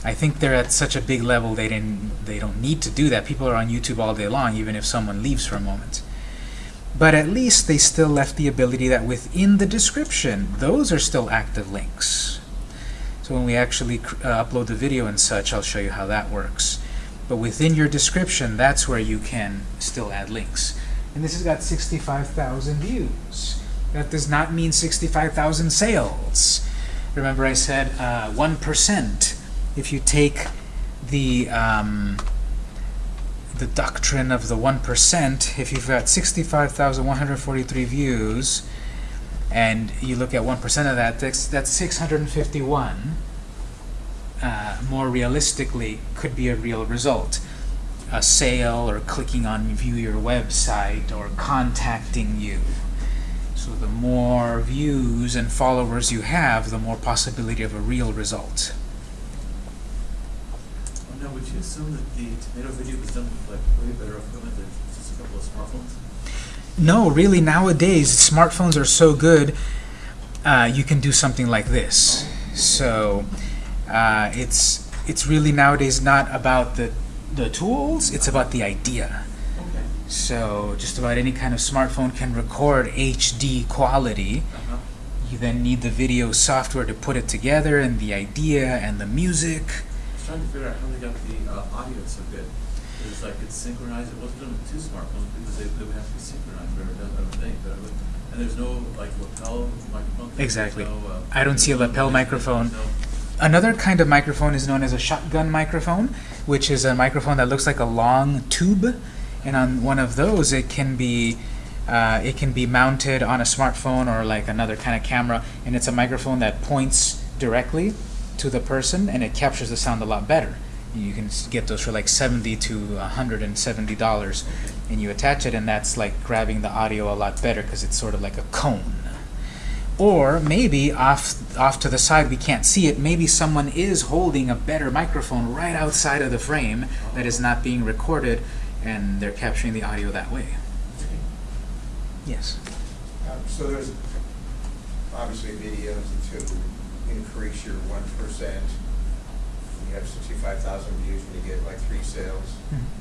I think they're at such a big level they didn't they don't need to do that. People are on YouTube all day long, even if someone leaves for a moment. But at least they still left the ability that within the description, those are still active links. So when we actually uh, upload the video and such, I'll show you how that works. But within your description, that's where you can still add links. And this has got 65,000 views. That does not mean 65,000 sales. Remember I said uh, 1%. If you take the, um, the doctrine of the 1%, if you've got 65,143 views, and you look at 1% of that, that's, that's 651. Uh, more realistically, could be a real result. A sale, or clicking on view your website, or contacting you. So the more views and followers you have, the more possibility of a real result. Oh, now, would you assume that the tomato video was done with like way better equipment than just a couple of smartphones? No, really, nowadays, smartphones are so good, uh, you can do something like this. So, uh, it's, it's really nowadays not about the, the tools, it's about the idea. So, just about any kind of smartphone can record HD quality. Uh-huh. You then need the video software to put it together, and the idea, and the music. I was trying to figure out how they got the uh, audio so good. It was like it's synchronized. It wasn't done with two smartphones because they, they would have to be synchronized. Or done, I would think. But would, and there's no like lapel microphone. thing, Exactly. No, uh, I don't see a lapel microphone. Another kind of microphone is known as a shotgun microphone, which is a microphone that looks like a long tube, and on one of those it can be uh, it can be mounted on a smartphone or like another kind of camera, and it's a microphone that points directly to the person, and it captures the sound a lot better. You can get those for like 70 to 170 dollars, and you attach it, and that's like grabbing the audio a lot better because it's sort of like a cone. Or maybe off off to the side we can't see it. Maybe someone is holding a better microphone right outside of the frame that is not being recorded, and they're capturing the audio that way. Yes. Um, So there's obviously videos to increase your one percent. You have sixty-five thousand views and you get like three sales,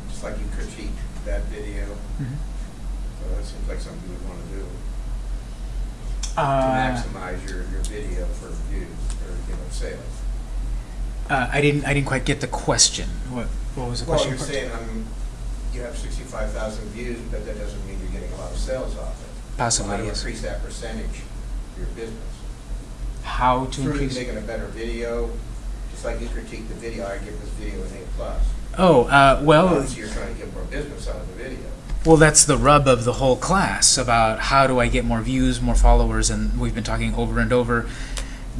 just like you critique that video. So that seems like something you would want to do, to Uh, maximize your, your video for views or, you know, sales. uh, I didn't. I didn't quite get the question. What What was the Well, question? you're saying, um, you have sixty-five thousand views, but that doesn't mean you're getting a lot of sales off it. Possibly, How to yes. increase that percentage of your business? How to Through increase? making a better video, just like you critique the video, I give this video an A plus. Oh, uh, well, Obviously, you're trying to get more business out of the video. Well, that's the rub of the whole class about how do I get more views, more followers, and we've been talking over and over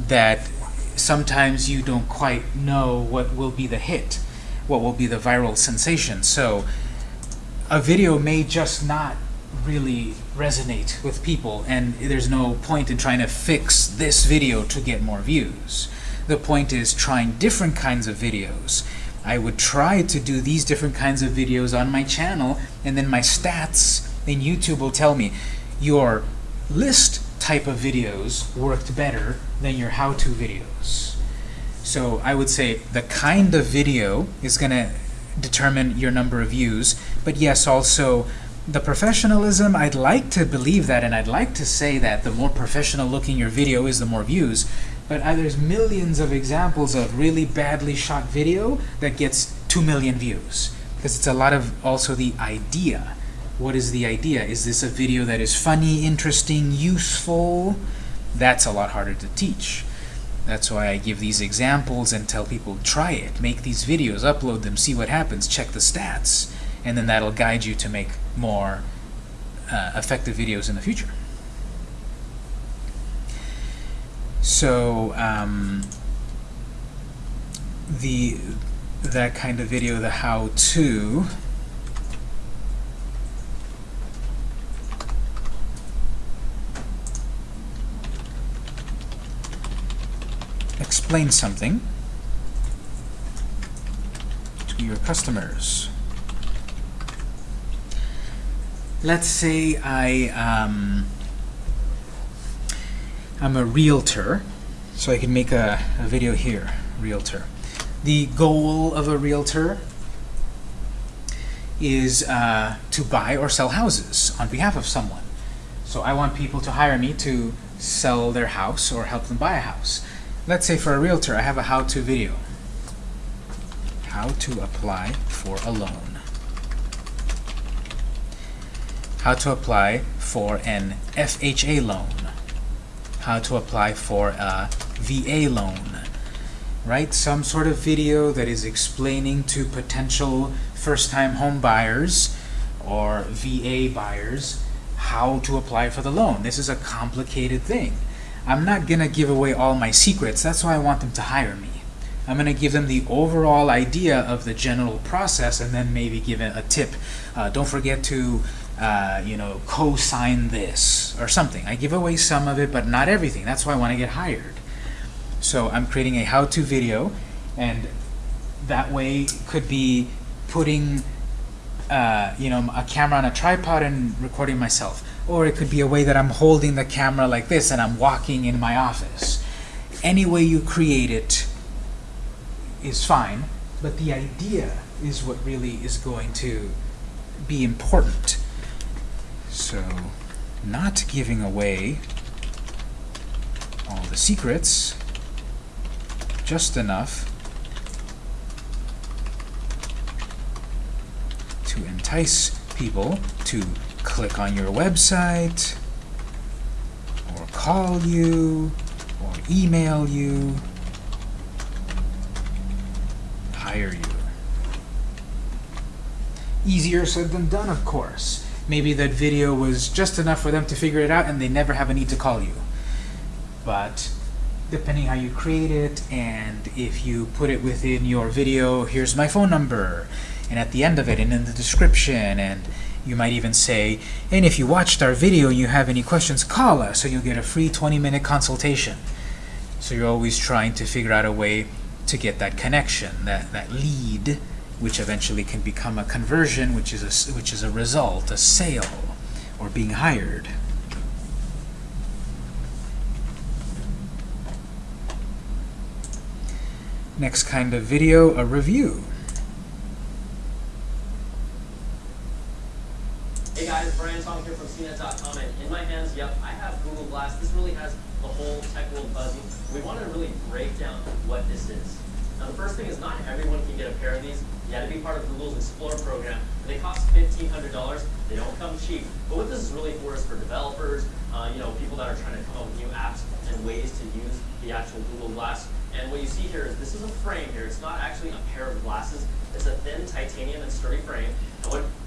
that sometimes you don't quite know what will be the hit, what will be the viral sensation. So a video may just not really resonate with people, and there's no point in trying to fix this video to get more views. The point is trying different kinds of videos. I would try to do these different kinds of videos on my channel, and then my stats in YouTube will tell me your list type of videos worked better than your how-to videos. So I would say the kind of video is going to determine your number of views, but yes, also the professionalism, I'd like to believe that, and I'd like to say that the more professional looking your video is, the more views, but uh, there's millions of examples of really badly shot video that gets 2 million views. Because it's a lot of also the idea. What is the idea? Is this a video that is funny, interesting, useful? That's a lot harder to teach. That's why I give these examples and tell people, try it, make these videos, upload them, see what happens, check the stats, and then that'll guide you to make more uh, effective videos in the future. So um, the that kind of video, the how-to, explain something to your customers. Let's say I um, I'm a realtor, so I can make a, a video here, realtor. The goal of a realtor is uh, to buy or sell houses on behalf of someone. So I want people to hire me to sell their house or help them buy a house. Let's say for a realtor, I have a how-to video. How to apply for a loan. How to apply for an FHA loan, how to apply for a VA loan, right? Some sort of video that is explaining to potential first-time home buyers or VA buyers how to apply for the loan. This is a complicated thing. I'm not going to give away all my secrets. That's why I want them to hire me. I'm going to give them the overall idea of the general process and then maybe give it a tip. Uh, don't forget to, uh, you know, co-sign this or something. I give away some of it, but not everything. That's why I want to get hired. So I'm creating a how-to video, and that way could be putting, uh, you know, a camera on a tripod and recording myself. Or it could be a way that I'm holding the camera like this and I'm walking in my office. Any way you create it is fine, but the idea is what really is going to be important. So, not giving away all the secrets, just enough to entice people to click on your website, or call you, or email you, hire you. Easier said than done, of course. Maybe that video was just enough for them to figure it out and they never have a need to call you. But depending how you create it and if you put it within your video, here's my phone number, and at the end of it and in the description, and you might even say, and if you watched our video and you have any questions, call us, so you'll get a free 20-minute consultation. So you're always trying to figure out a way to get that connection, that, that lead, which eventually can become a conversion, which is a, which is a result, a sale, or being hired. Next kind of video, a review. Hey guys, Brian Tong here from CNET.com, and in my hands, yep, I have Google Glass. This really has the whole tech world buzzing. We wanted to really break down what this is. Now the first thing is not everyone can get a pair of these. You had to be part of Google's Explore program. They cost $1,500. They don't come cheap. But what this is really for is for developers, uh, you know, people that are trying to come up with new apps and ways to use the actual Google Glass. And what you see here is this is a frame here. It's not actually a pair of glasses. It's a thin titanium and sturdy frame.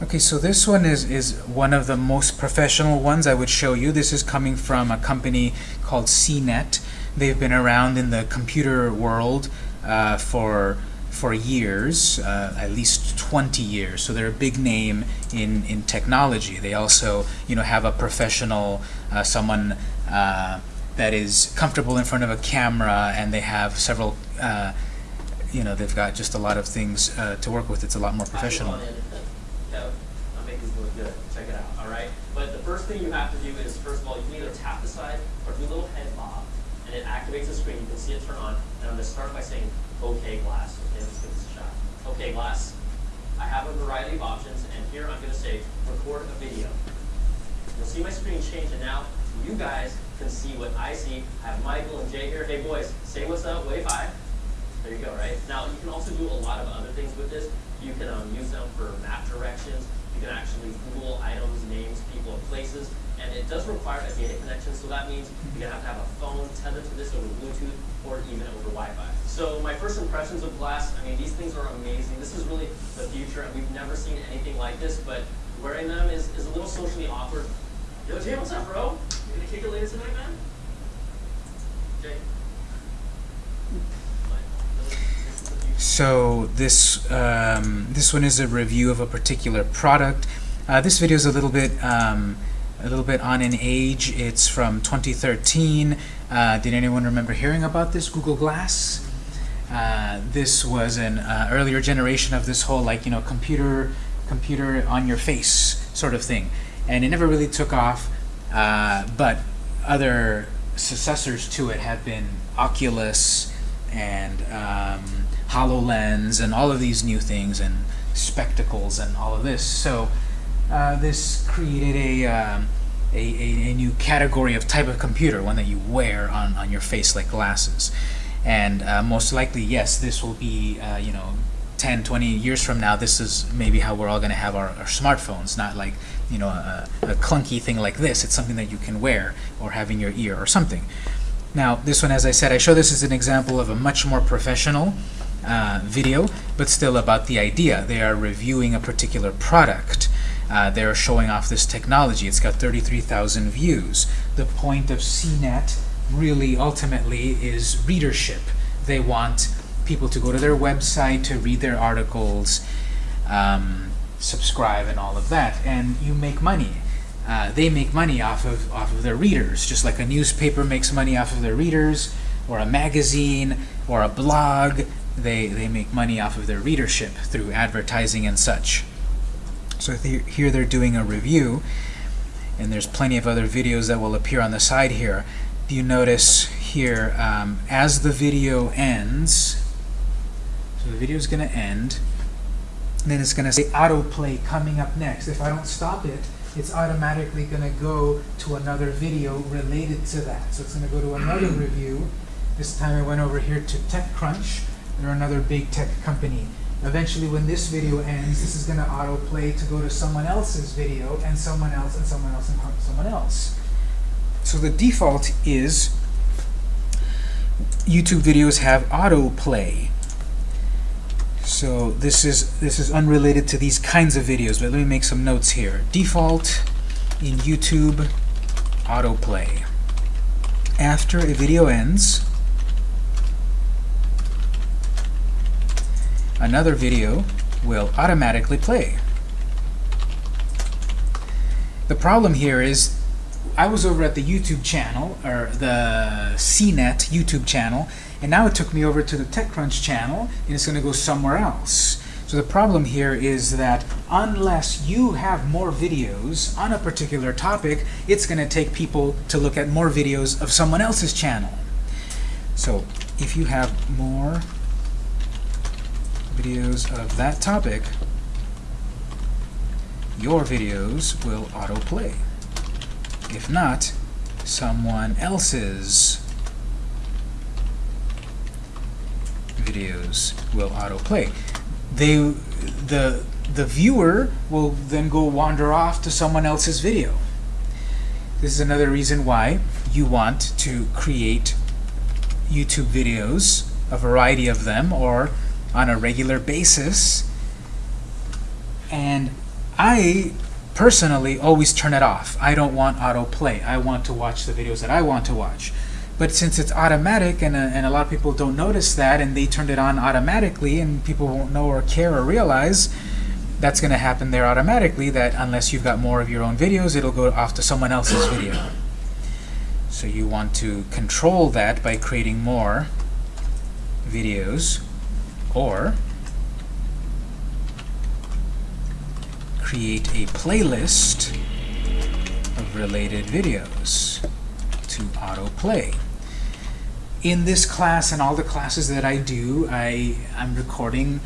Okay, so this one is, is one of the most professional ones I would show you. This is coming from a company called CNET. They've been around in the computer world uh, for for years, uh, at least 20 years. So they're a big name in, in technology. They also, you know, have a professional, uh, someone uh, that is comfortable in front of a camera, and they have several, uh, you know, they've got just a lot of things uh, to work with. It's a lot more professional. I'll make these look good. Check it out, all right? But the first thing you have to do is, first of all, you can either tap the side or do a little head bob, and it activates the screen. You can see it turn on. And I'm going to start by saying, OK, glass. Okay, let's give this a shot. OK, glass. I have a variety of options, and here I'm going to say, record a video. You'll see my screen change, and now you guys can see what I see. I have Michael and Jay here. Hey, boys, say what's up, wave hi. There you go, right? Now, you can also do a lot of other things with this. You can um, use them for map directions. You can actually Google items, names, people, and places. And it does require a data connection, so that means you're going to have to have a phone tethered to this over Bluetooth or even over Wi-Fi. So my first impressions of Glass, I mean, these things are amazing. This is really the future, and we've never seen anything like this, but wearing them is, is a little socially awkward. Yo, Jay, what's up, bro? You gonna kick it later tonight, man? Jay? So this um, this one is a review of a particular product. Uh, this video is a little bit um, a little bit on in age. It's from 2013. Uh, did anyone remember hearing about this Google Glass? Uh, this was an uh, earlier generation of this whole like you know computer computer on your face sort of thing, and it never really took off. Uh, but other successors to it have been Oculus and um, HoloLens and all of these new things and spectacles and all of this. So uh, this created a, um, a, a, a, new category of type of computer, one that you wear on, on your face like glasses. And uh, most likely, yes, this will be, uh, you know, 10, 20 years from now, this is maybe how we're all going to have our, our smartphones, not like, you know, a, a clunky thing like this. It's something that you can wear or have in your ear or something. Now, this one, as I said, I show this as an example of a much more professional uh, video, but still about the idea. They are reviewing a particular product. Uh, they're showing off this technology. It's got 33,000 views. The point of CNET really ultimately is readership. They want people to go to their website to read their articles, um, subscribe, and all of that. And you make money. Uh, they make money off of off of their readers, just like a newspaper makes money off of their readers, or a magazine, or a blog. They they make money off of their readership through advertising and such. So here they're doing a review, and there's plenty of other videos that will appear on the side here. Do you notice here um, as the video ends. So the video is going to end. Then it's going to say autoplay coming up next. If I don't stop it, it's automatically going to go to another video related to that. So it's going to go to another review. This time I went over here to TechCrunch. They're another big tech company. Eventually, when this video ends, this is going to autoplay to go to someone else's video, and someone else, and someone else, and someone else. So the default is YouTube videos have autoplay. So this is this is unrelated to these kinds of videos, but let me make some notes here. Default in YouTube autoplay. After a video ends, another video will automatically play. The problem here is I was over at the YouTube channel, or the CNET YouTube channel, and now it took me over to the TechCrunch channel, and it's going to go somewhere else. So the problem here is that unless you have more videos on a particular topic, it's going to take people to look at more videos of someone else's channel. So if you have more videos of that topic, your videos will autoplay. If not, someone else's videos will autoplay. They, the, the viewer will then go wander off to someone else's video. This is another reason why you want to create YouTube videos, a variety of them, or on a regular basis. And I personally always turn it off. I don't want autoplay. I want to watch the videos that I want to watch. But since it's automatic and, uh, and a lot of people don't notice that and they turned it on automatically and people won't know or care or realize, that's going to happen there automatically that unless you've got more of your own videos, it'll go off to someone else's video. So you want to control that by creating more videos or create a playlist of related videos to autoplay. In this class and all the classes that I do, I, I'm recording,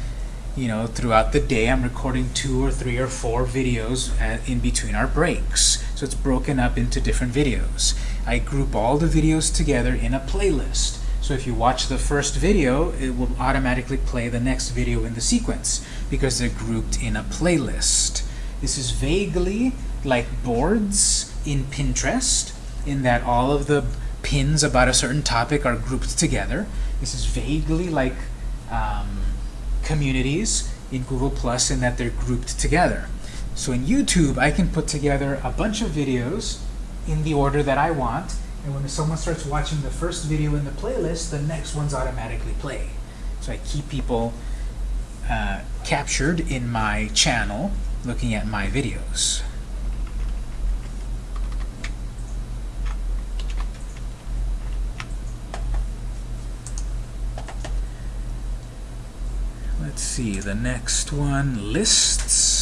you know, throughout the day, I'm recording two or three or four videos at, in between our breaks. So it's broken up into different videos. I group all the videos together in a playlist. So if you watch the first video, it will automatically play the next video in the sequence because they're grouped in a playlist. This is vaguely like boards in Pinterest in that all of the pins about a certain topic are grouped together. This is vaguely like um, communities in Google Plus in that they're grouped together. So in YouTube, I can put together a bunch of videos in the order that I want, and when someone starts watching the first video in the playlist, the next ones automatically play. So I keep people uh, captured in my channel looking at my videos. Let's see, the next one, lists.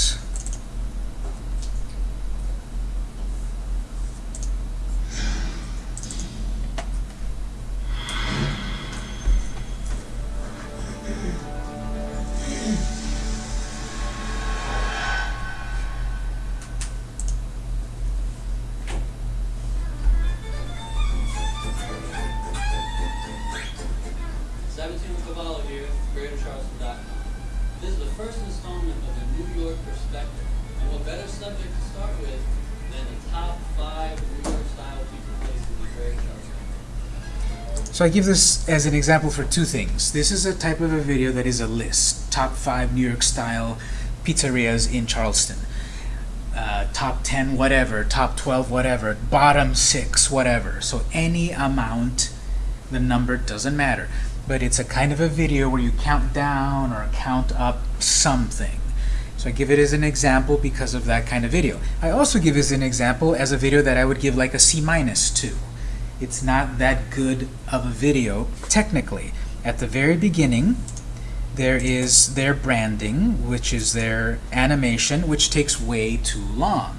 I give this as an example for two things. This is a type of a video that is a list. Top 5 New York style pizzerias in Charleston. Uh, top 10 whatever, top 12 whatever, bottom 6 whatever. So any amount, the number doesn't matter. But it's a kind of a video where you count down or count up something. So I give it as an example because of that kind of video. I also give it as an example as a video that I would give like a C minus to it's not that good of a video technically. At the very beginning, there is their branding, which is their animation, which takes way too long.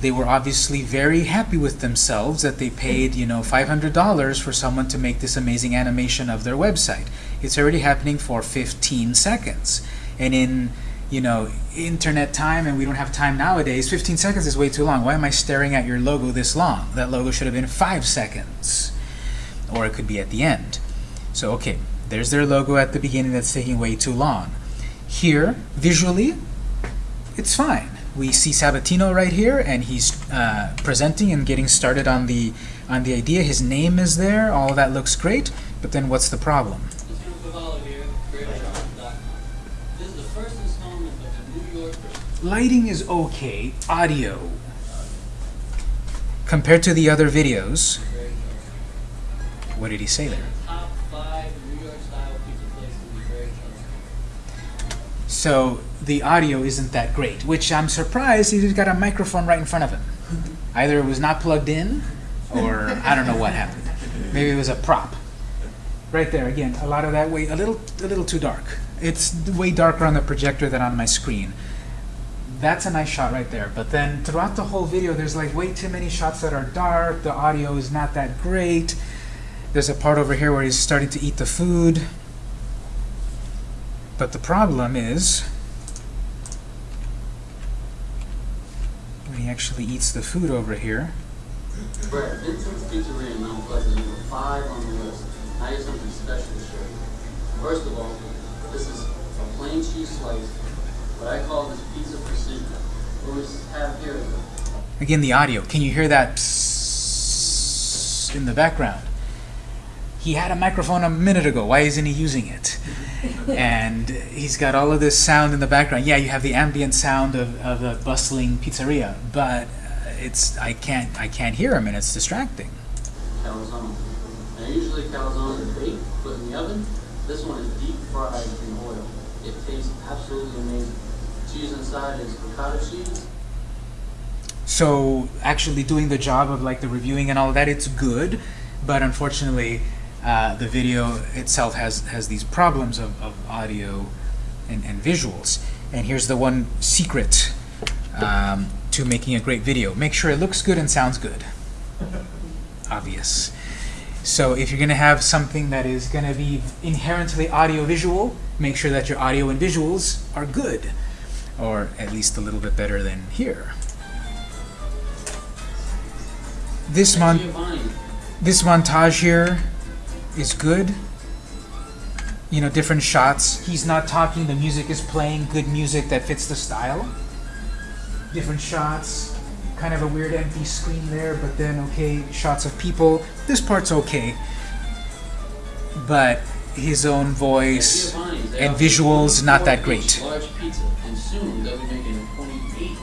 They were obviously very happy with themselves that they paid, you know, $500 for someone to make this amazing animation of their website. It's already happening for 15 seconds. And in you know, internet time and we don't have time nowadays, 15 seconds is way too long. Why am I staring at your logo this long? That logo should have been 5 seconds. Or it could be at the end. So, okay, there's their logo at the beginning that's taking way too long. Here, visually, it's fine. We see Sabatino right here, and he's uh, presenting and getting started on the on the idea. His name is there. All that looks great. But then what's the problem? Lighting is okay. Audio, compared to the other videos, what did he say there? So the audio isn't that great, which I'm surprised he's got a microphone right in front of him. Either it was not plugged in, or I don't know what happened. Maybe it was a prop. Right there, again, a lot of that way, a little, a little too dark. It's way darker on the projector than on my screen that's a nice shot right there. But then throughout the whole video, there's like way too many shots that are dark. The audio is not that great. There's a part over here where he's starting to eat the food. But the problem is when he actually eats the food over here. Brett, Vincent's Pizzeria in Mount Pleasant, number five on the list. I have something special to show you. First of all, this is a plain cheese slice what I call this pizza precision. What we have here is Again, the audio. Can you hear that in the background? He had a microphone a minute ago. Why isn't he using it? <laughs> and he's got all of this sound in the background. Yeah, you have the ambient sound of, of a bustling pizzeria, but it's I can't I can't hear him, and it's distracting. Calzone. Now, usually calzone is baked, put in the oven. This one is deep fried in oil. It tastes absolutely amazing is ricotta cheese. So actually doing the job of like the reviewing and all that, it's good, but unfortunately uh, the video itself has, has these problems of, of audio and, and visuals. And here's the one secret um, to making a great video. Make sure it looks good and sounds good. <laughs> Obvious. So if you're going to have something that is going to be inherently audio-visual, make sure that your audio and visuals are good or at least a little bit better than here. This mon this montage here is good. You know, different shots. He's not talking, the music is playing, good music that fits the style. Different shots, kind of a weird empty screen there, but then okay, shots of people. This part's okay. But his own voice and visuals not that great soon they'll be making a 28 inch.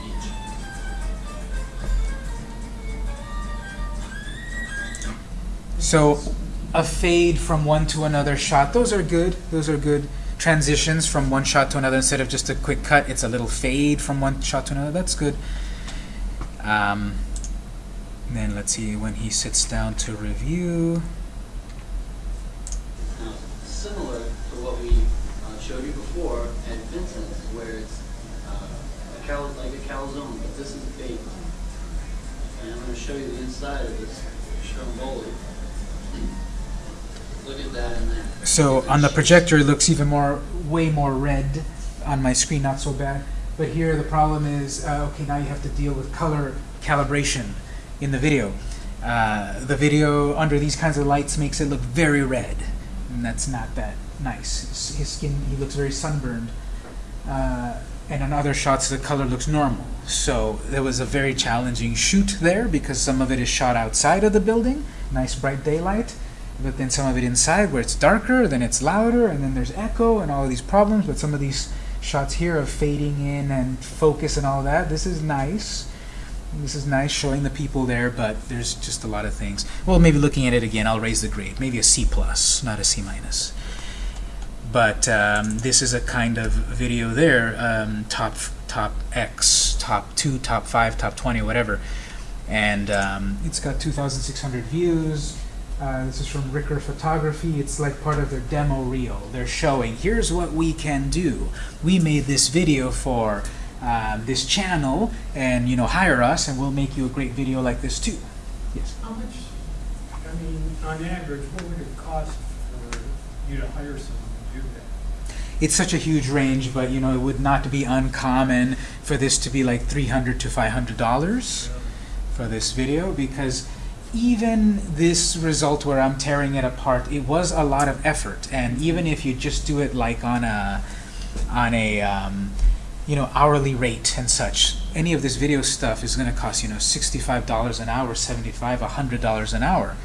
So a fade from one to another shot, those are good. Those are good transitions from one shot to another instead of just a quick cut. It's a little fade from one shot to another. That's good. Um, then let's see when he sits down to review. Calzone, but this is baked. And I'm going to show you the inside of this stromboli. <clears throat> Look at that in there. So on the projector, it looks even more, way more red. On my screen, not so bad. But here the problem is, uh, okay, now you have to deal with color calibration in the video. Uh, the video under these kinds of lights makes it look very red, and that's not that nice. His skin, he looks very sunburned uh, and on other shots the color looks normal. So there was a very challenging shoot there because some of it is shot outside of the building, nice bright daylight, but then some of it inside where it's darker, then it's louder, and then there's echo and all these problems. But some of these shots here of fading in and focus and all that, this is nice. This is nice showing the people there, but there's just a lot of things. Well, maybe looking at it again, I'll raise the grade. Maybe a C plus, not a C minus. But um, this is a kind of video there, um, top top X, top two, top five, top 20, whatever. And um, it's got 2,600 views. Uh, this is from Ricker Photography. It's like part of their demo reel. They're showing, here's what we can do. We made this video for um, this channel, and you know, hire us, and we'll make you a great video like this too. Yes. How much, I mean, on average, what would it cost for you to hire someone to do that? It's such a huge range, but you know, it would not be uncommon for this to be like 300 to 500 dollars for this video because even this result where I'm tearing it apart, it was a lot of effort. And even if you just do it like on a on a um, you know hourly rate and such, any of this video stuff is going to cost you know $65 an hour, 75, $100 an hour.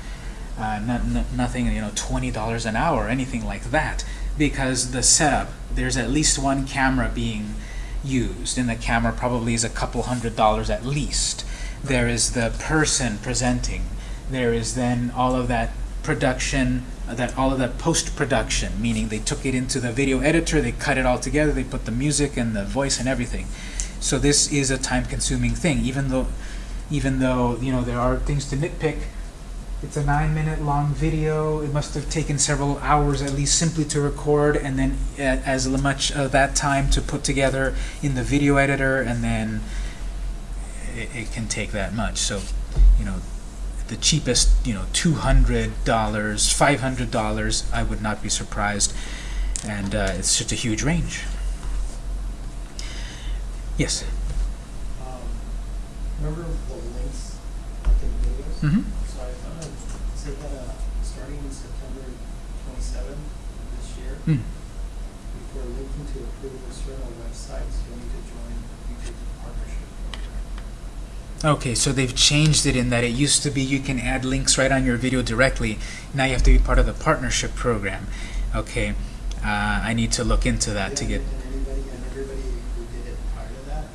Uh, not, nothing you know $20 an hour, anything like that, because the setup there's at least one camera being used, and the camera probably is a couple hundred dollars at least. There is the person presenting there is then all of that production, uh, that all of that post-production, meaning they took it into the video editor, they cut it all together, they put the music and the voice and everything. So this is a time-consuming thing, even though, even though you know there are things to nitpick. It's a nine-minute long video. It must have taken several hours at least simply to record, and then as much of that time to put together in the video editor, and then it, it can take that much. So, you know, the cheapest, you know, $200, $500, I would not be surprised. And uh, it's just a huge range. Yes? Um, remember the links, like in videos? Mhm. So I found out, say that, uh, starting in September twenty-seventh of this year, Hmm. before linking to approved external websites, you'll need to join YouTube's partnership program. Okay, so they've changed it in that it used to be you can add links right on your video directly. Now you have to be part of the partnership program. Okay, uh, I need to look into that to get... And and everybody who did it prior to that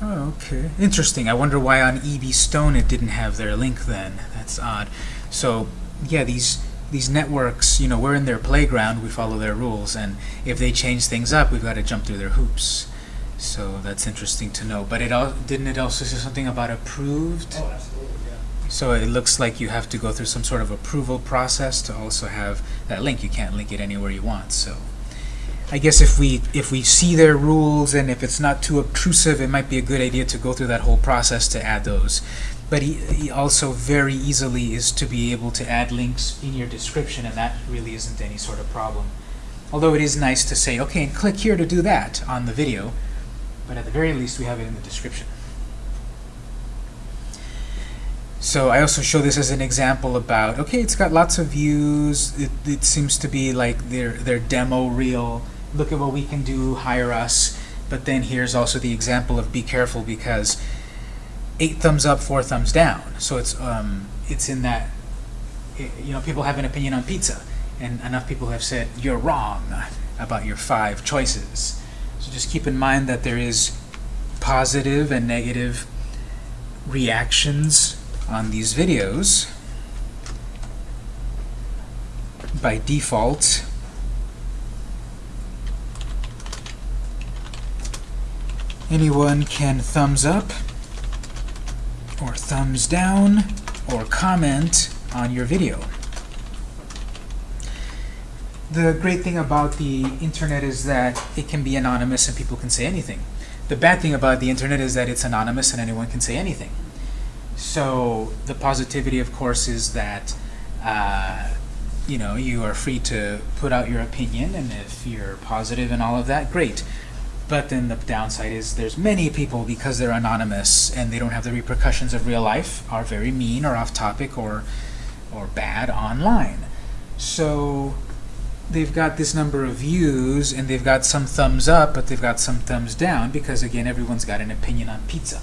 got. Oh, okay. Interesting. I wonder why on E.B. Stone it didn't have their link then. That's odd. So, yeah, these these networks, you know, we're in their playground, we follow their rules, and if they change things up, we've got to jump through their hoops. So that's interesting to know. But it all didn't it also say something about approved? Oh, absolutely, yeah. So it looks like you have to go through some sort of approval process to also have that link. You can't link it anywhere you want. So I guess if we if we see their rules and if it's not too obtrusive, it might be a good idea to go through that whole process to add those. But he, he also very easily is to be able to add links in your description, and that really isn't any sort of problem. Although it is nice to say, okay, and click here to do that on the video, but at the very least we have it in the description. So I also show this as an example about, okay, it's got lots of views, it, it seems to be like their, their demo reel, look at what we can do, hire us, but then here's also the example of be careful because eight thumbs up, four thumbs down. So it's, um, it's in that, i you know, people have an opinion on pizza, and enough people have said, you're wrong about your five choices. So just keep in mind that there is positive and negative reactions on these videos by default anyone can thumbs up or thumbs down or comment on your video. The great thing about the internet is that it can be anonymous and people can say anything. The bad thing about the internet is that it's anonymous and anyone can say anything. So the positivity, of course, is that uh, you know you are free to put out your opinion, and if you're positive and all of that, great. But then the downside is there's many people because they're anonymous and they don't have the repercussions of real life are very mean or off topic or or bad online. So they've got this number of views and they've got some thumbs up, but they've got some thumbs down because again, everyone's got an opinion on pizza.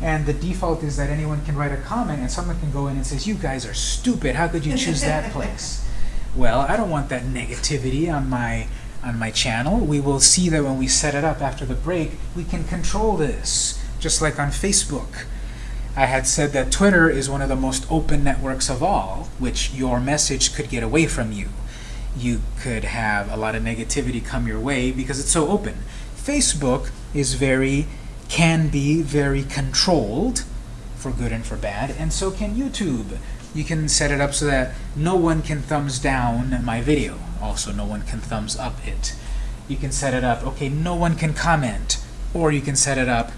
And the default is that anyone can write a comment and someone can go in and says, you guys are stupid, how could you choose that <laughs> place? Well, I don't want that negativity on my on my channel. We will see that when we set it up after the break, we can control this, just like on Facebook. I had said that Twitter is one of the most open networks of all, which your message could get away from you. You could have a lot of negativity come your way because it's so open. Facebook is very, can be very controlled, for good and for bad, and so can YouTube. You can set it up so that no one can thumbs down my video. Also, no one can thumbs up it. You can set it up, okay, no one can comment. Or you can set it up,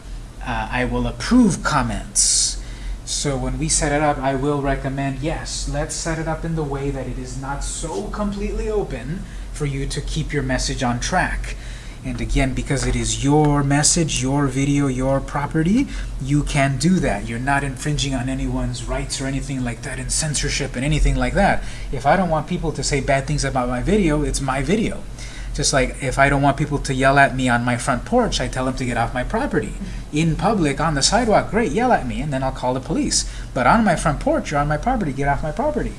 uh, I will approve comments. So when we set it up, I will recommend, yes, let's set it up in the way that it is not so completely open for you to keep your message on track. And again, because it is your message, your video, your property, you can do that. You're not infringing on anyone's rights or anything like that, and censorship and anything like that. If I don't want people to say bad things about my video, it's my video. Just like if I don't want people to yell at me on my front porch, I tell them to get off my property. In public, on the sidewalk, great, yell at me, and then I'll call the police. But on my front porch, you're on my property, get off my property.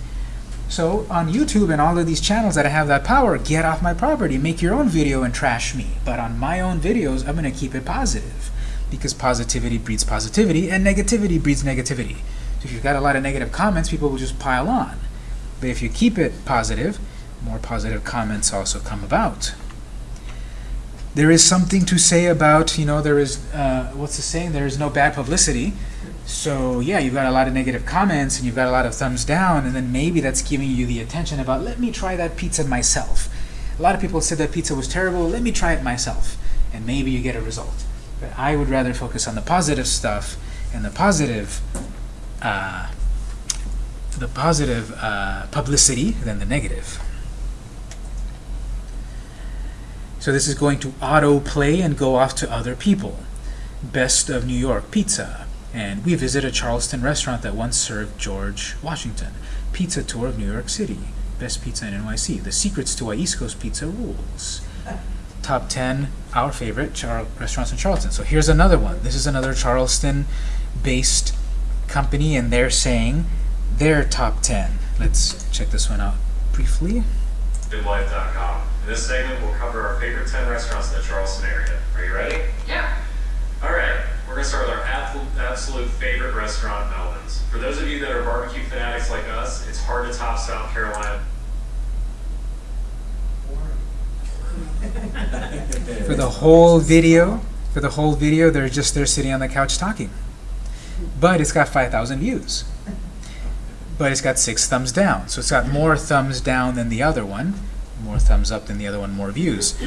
So on YouTube and all of these channels that I have that power, get off my property, make your own video and trash me. But on my own videos, I'm going to keep it positive because positivity breeds positivity and negativity breeds negativity. So if you've got a lot of negative comments, people will just pile on. But if you keep it positive, more positive comments also come about. There is something to say about, you know, there is, uh, what's the saying? There is no bad publicity. So yeah, you've got a lot of negative comments and you've got a lot of thumbs down, and then maybe that's giving you the attention about, let me try that pizza myself. A lot of people said that pizza was terrible, let me try it myself. And maybe you get a result. But I would rather focus on the positive stuff and the positive uh, the positive uh, publicity than the negative. So this is going to auto-play and go off to other people. Best of New York Pizza. And we visit a Charleston restaurant that once served George Washington. Pizza tour of New York City. Best pizza in NYC. The secrets to why East Coast pizza rules. Top 10, our favorite Char restaurants in Charleston. So here's another one. This is another Charleston-based company, and they're saying their top 10. Let's check this one out briefly. BidLife.com. In this segment, we'll cover our favorite 10 restaurants in the Charleston area. Are you ready? Yeah. All right. We're going to start with our absolute, favorite restaurant, Melvin's. For those of you that are barbecue fanatics like us, it's hard to top South Carolina. For the whole video, for the whole video, they're just there sitting on the couch talking. But it's got 5,000 views. But it's got six thumbs down. So it's got more thumbs down than the other one, more thumbs up than the other one, more views.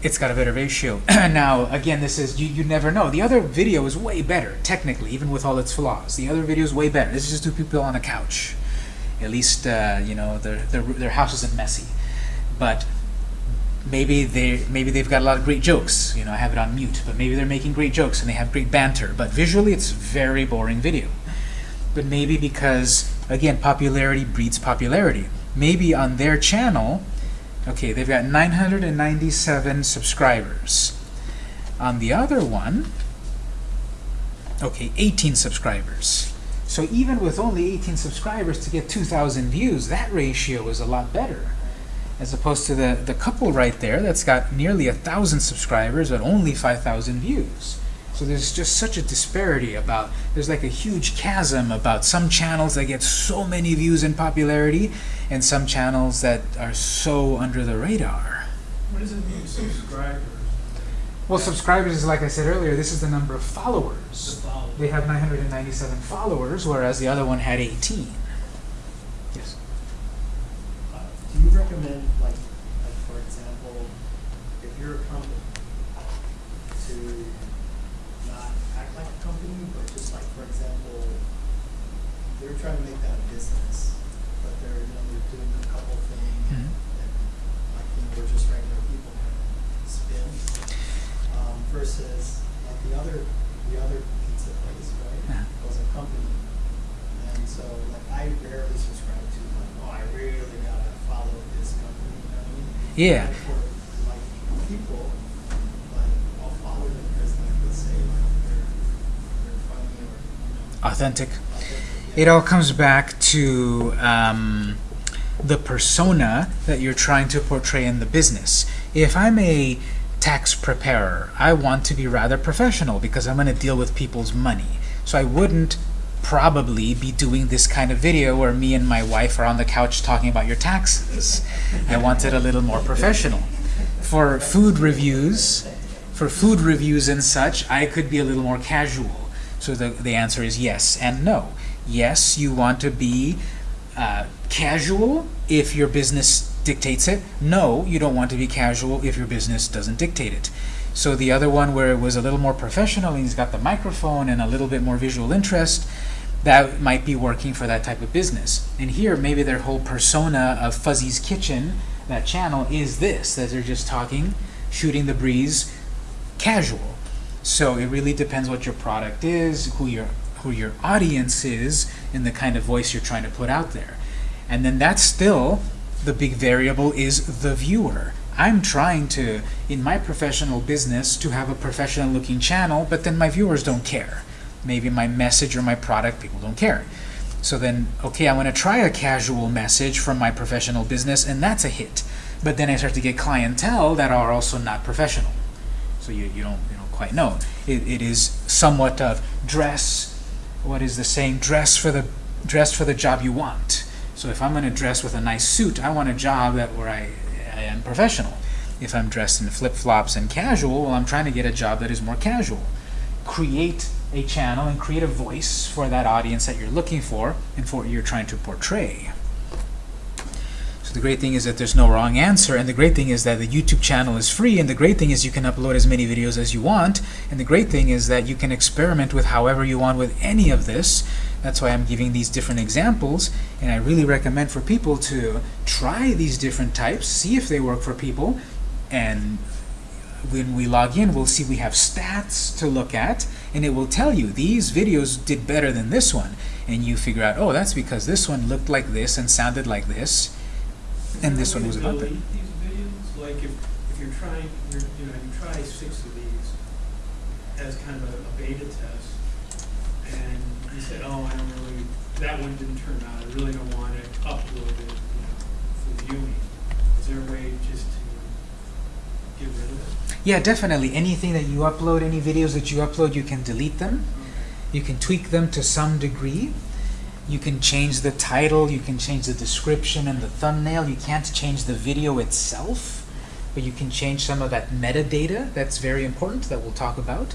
It's got a better ratio. <clears throat> now, again, this is, you, you never know. The other video is way better, technically, even with all its flaws. The other video is way better. This is just two people on a couch. At least, uh, you know, their, their, their house isn't messy. But maybe they maybe they've got a lot of great jokes. You know, I have it on mute, but maybe they're making great jokes and they have great banter. But visually, it's very boring video. But maybe because again, popularity breeds popularity. Maybe on their channel, okay, they've got 997 subscribers. On the other one, okay, 18 subscribers. So even with only 18 subscribers to get 2,000 views, that ratio is a lot better as opposed to the, the couple right there that's got nearly a thousand subscribers but only 5,000 views. So there's just such a disparity about, there's like a huge chasm about some channels that get so many views and popularity and some channels that are so under the radar. What does it mean, subscribers? Well, subscribers is like I said earlier, this is the number of followers. The followers. They have 997 followers, whereas the other one had 18. Yes. Uh, Do you recommend, like, like for example, if you're a company, to not act like a company, but just like, for example, they're trying to make that a business, but they're, you know, they're doing a couple things Mhm. that, like, you know, we're just regular people spin, um, versus like the other, the other pizza place, right? Yeah. Was a company. And so, like, I rarely subscribe to, like, oh, I really Yeah. For like people, like I'll follow them because like let's say like they're they're funny or you know. Authentic. It all comes back to um, the persona that you're trying to portray in the business. If I'm a tax preparer, I want to be rather professional because I'm going to deal with people's money. So I wouldn't probably be doing this kind of video where me and my wife are on the couch talking about your taxes. I want it a little more professional. For food reviews, for food reviews and such, I could be a little more casual. So the, the answer is yes and no. Yes, you want to be uh, casual if your business dictates it. No, you don't want to be casual if your business doesn't dictate it. So the other one where it was a little more professional and he's got the microphone and a little bit more visual interest, that might be working for that type of business. And here, maybe their whole persona of Fuzzy's Kitchen, that channel, is this, that they're just talking, shooting the breeze, casual. So it really depends what your product is, who your who your audience is, and the kind of voice you're trying to put out there. And then that's still the big variable is the viewer. I'm trying to, in my professional business, to have a professional looking channel, but then my viewers don't care. Maybe my message or my product, people don't care. So then, okay, I want to try a casual message from my professional business, and that's a hit. But then I start to get clientele that are also not professional. So you, you don't you don't quite know. It, it is somewhat of dress. What is the saying? Dress for the dress for the job you want. So if I'm going to dress with a nice suit, I want a job that where I, I am professional. If I'm dressed in flip flops and casual, well, I'm trying to get a job that is more casual. Create a channel and create a voice for that audience that you're looking for and for what you're trying to portray. So the great thing is that there's no wrong answer, and the great thing is that the YouTube channel is free, and the great thing is you can upload as many videos as you want, and the great thing is that you can experiment with however you want with any of this. That's why I'm giving these different examples, and I really recommend for people to try these different types, see if they work for people, and when we log in, we'll see we have stats to look at, and it will tell you these videos did better than this one. And you figure out, oh, that's because this one looked like this and sounded like this, and this one was about that. Like if, if you're trying, you're, you know, you try six of these as kind of a, a beta test, and you said, oh, I don't really, that one didn't turn out, I really don't want it uploaded, you know, for viewing. Is there a way just to get rid of it? Yeah, definitely. Anything that you upload, any videos that you upload, you can delete them. You can tweak them to some degree. You can change the title, you can change the description and the thumbnail. You can't change the video itself, but you can change some of that metadata that's very important that we'll talk about.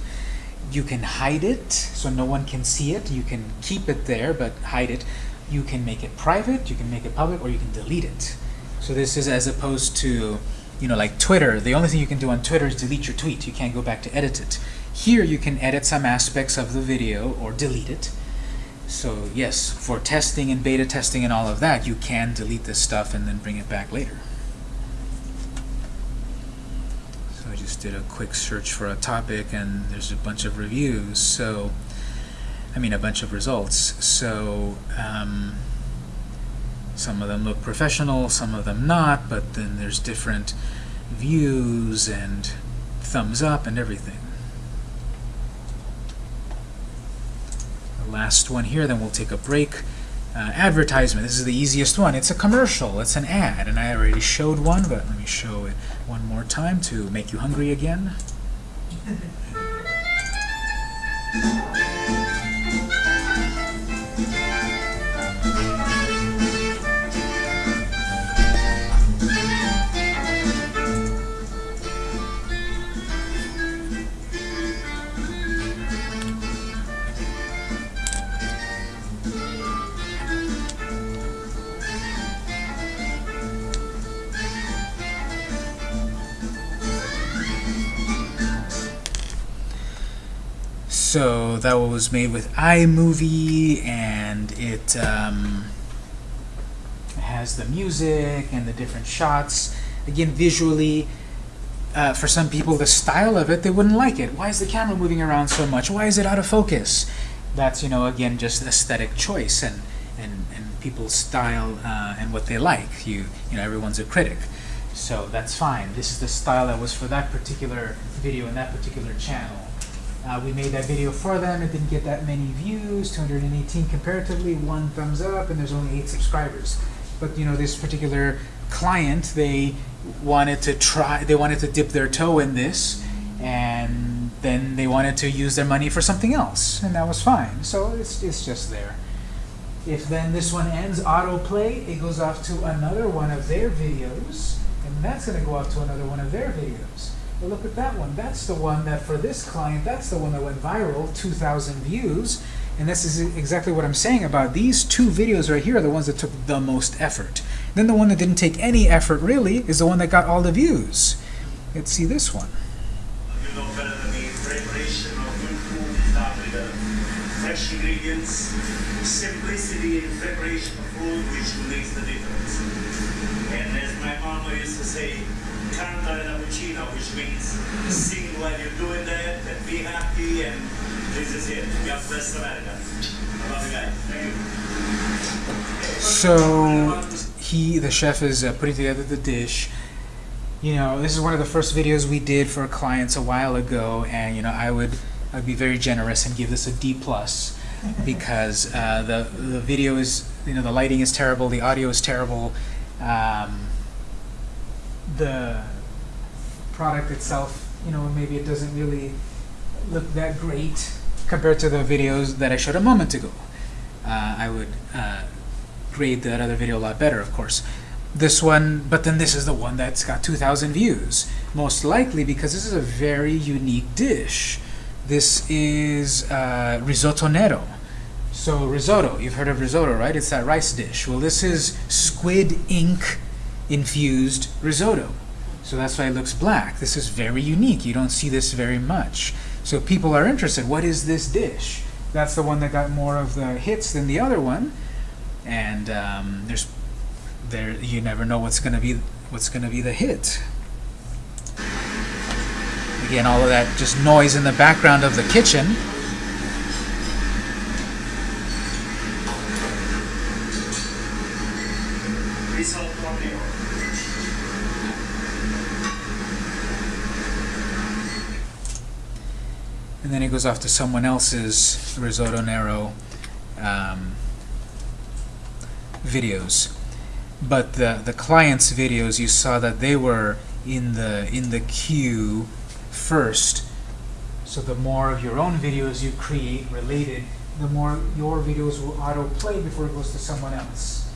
You can hide it so no one can see it. You can keep it there but hide it. You can make it private, you can make it public, or you can delete it. So this is as opposed to, you know, like Twitter. The only thing you can do on Twitter is delete your tweet. You can't go back to edit it. Here you can edit some aspects of the video or delete it. So yes, for testing and beta testing and all of that, you can delete this stuff and then bring it back later. So I just did a quick search for a topic and there's a bunch of reviews. So, I mean a bunch of results. So, um, some of them look professional, some of them not, but then there's different views and thumbs up and everything. The last one here, then we'll take a break. Uh, advertisement, this is the easiest one. It's a commercial, it's an ad, and I already showed one, but let me show it one more time to make you hungry again. <laughs> So that was made with iMovie, and it um, has the music and the different shots. Again, visually, uh, for some people, the style of it, they wouldn't like it. Why is the camera moving around so much? Why is it out of focus? That's, you know, again, just aesthetic choice and, and, and people's style uh, and what they like. You, you know, everyone's a critic. So that's fine. This is the style that was for that particular video in that particular channel. Uh, we made that video for them. It didn't get that many views, 218 comparatively, one thumbs up, and there's only eight subscribers. But you know, this particular client, they wanted to try, they wanted to dip their toe in this, and then they wanted to use their money for something else, and that was fine. So it's, it's just there. If then this one ends autoplay, it goes off to another one of their videos, and that's going to go off to another one of their videos. But look at that one. That's the one that for this client, that's the one that went viral, 2,000 views. And this is exactly what I'm saying about these two videos right here are the ones that took the most effort. Then the one that didn't take any effort really is the one that got all the views. Let's see this one. You know better than me, preparation of good food start with the fresh ingredients, simplicity in preparation of food which makes the difference. And as my mama used to say, canta la cucina, which means sing while you're doing that and be happy and this is it. God bless America. I love you guys. Thank you. So he, the chef, is uh, putting together the dish. You know, this is one of the first videos we did for clients a while ago, and you know, I would, I'd be very generous and give this a D plus <laughs> because uh, the the video is, you know, the lighting is terrible, the audio is terrible, um, the product itself, you know, maybe it doesn't really look that great compared to the videos that I showed a moment ago. Uh, I would uh, grade that other video a lot better, of course. This one, but then this is the one that's got 2,000 views. Most likely because this is a very unique dish. This is uh, risotto nero. So risotto, you've heard of risotto, right? It's that rice dish. Well, this is squid ink infused risotto. So that's why it looks black. This is very unique. You don't see this very much. So people are interested. What is this dish? That's the one that got more of the hits than the other one. And um, there's there you never know what's going to be what's going to be the hit. Again, all of that just noise in the background of the kitchen. Then it goes off to someone else's risotto nero um, videos. But the the client's videos, you saw that they were in the in the queue first. So the more of your own videos you create related, the more your videos will autoplay before it goes to someone else.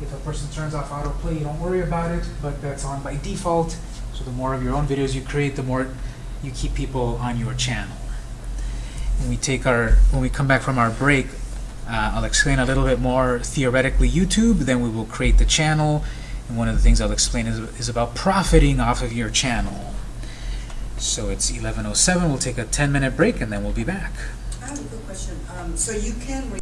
If a person turns off autoplay, you don't worry about it, but that's on by default. So the more of your own videos you create, the more you keep people on your channel. When we take our when we come back from our break, uh, I'll explain a little bit more theoretically YouTube, then we will create the channel, and one of the things I'll explain is, is about profiting off of your channel. So it's 11.07, we'll take a 10 minute break and then we'll be back. I have a quick question. Um, so you can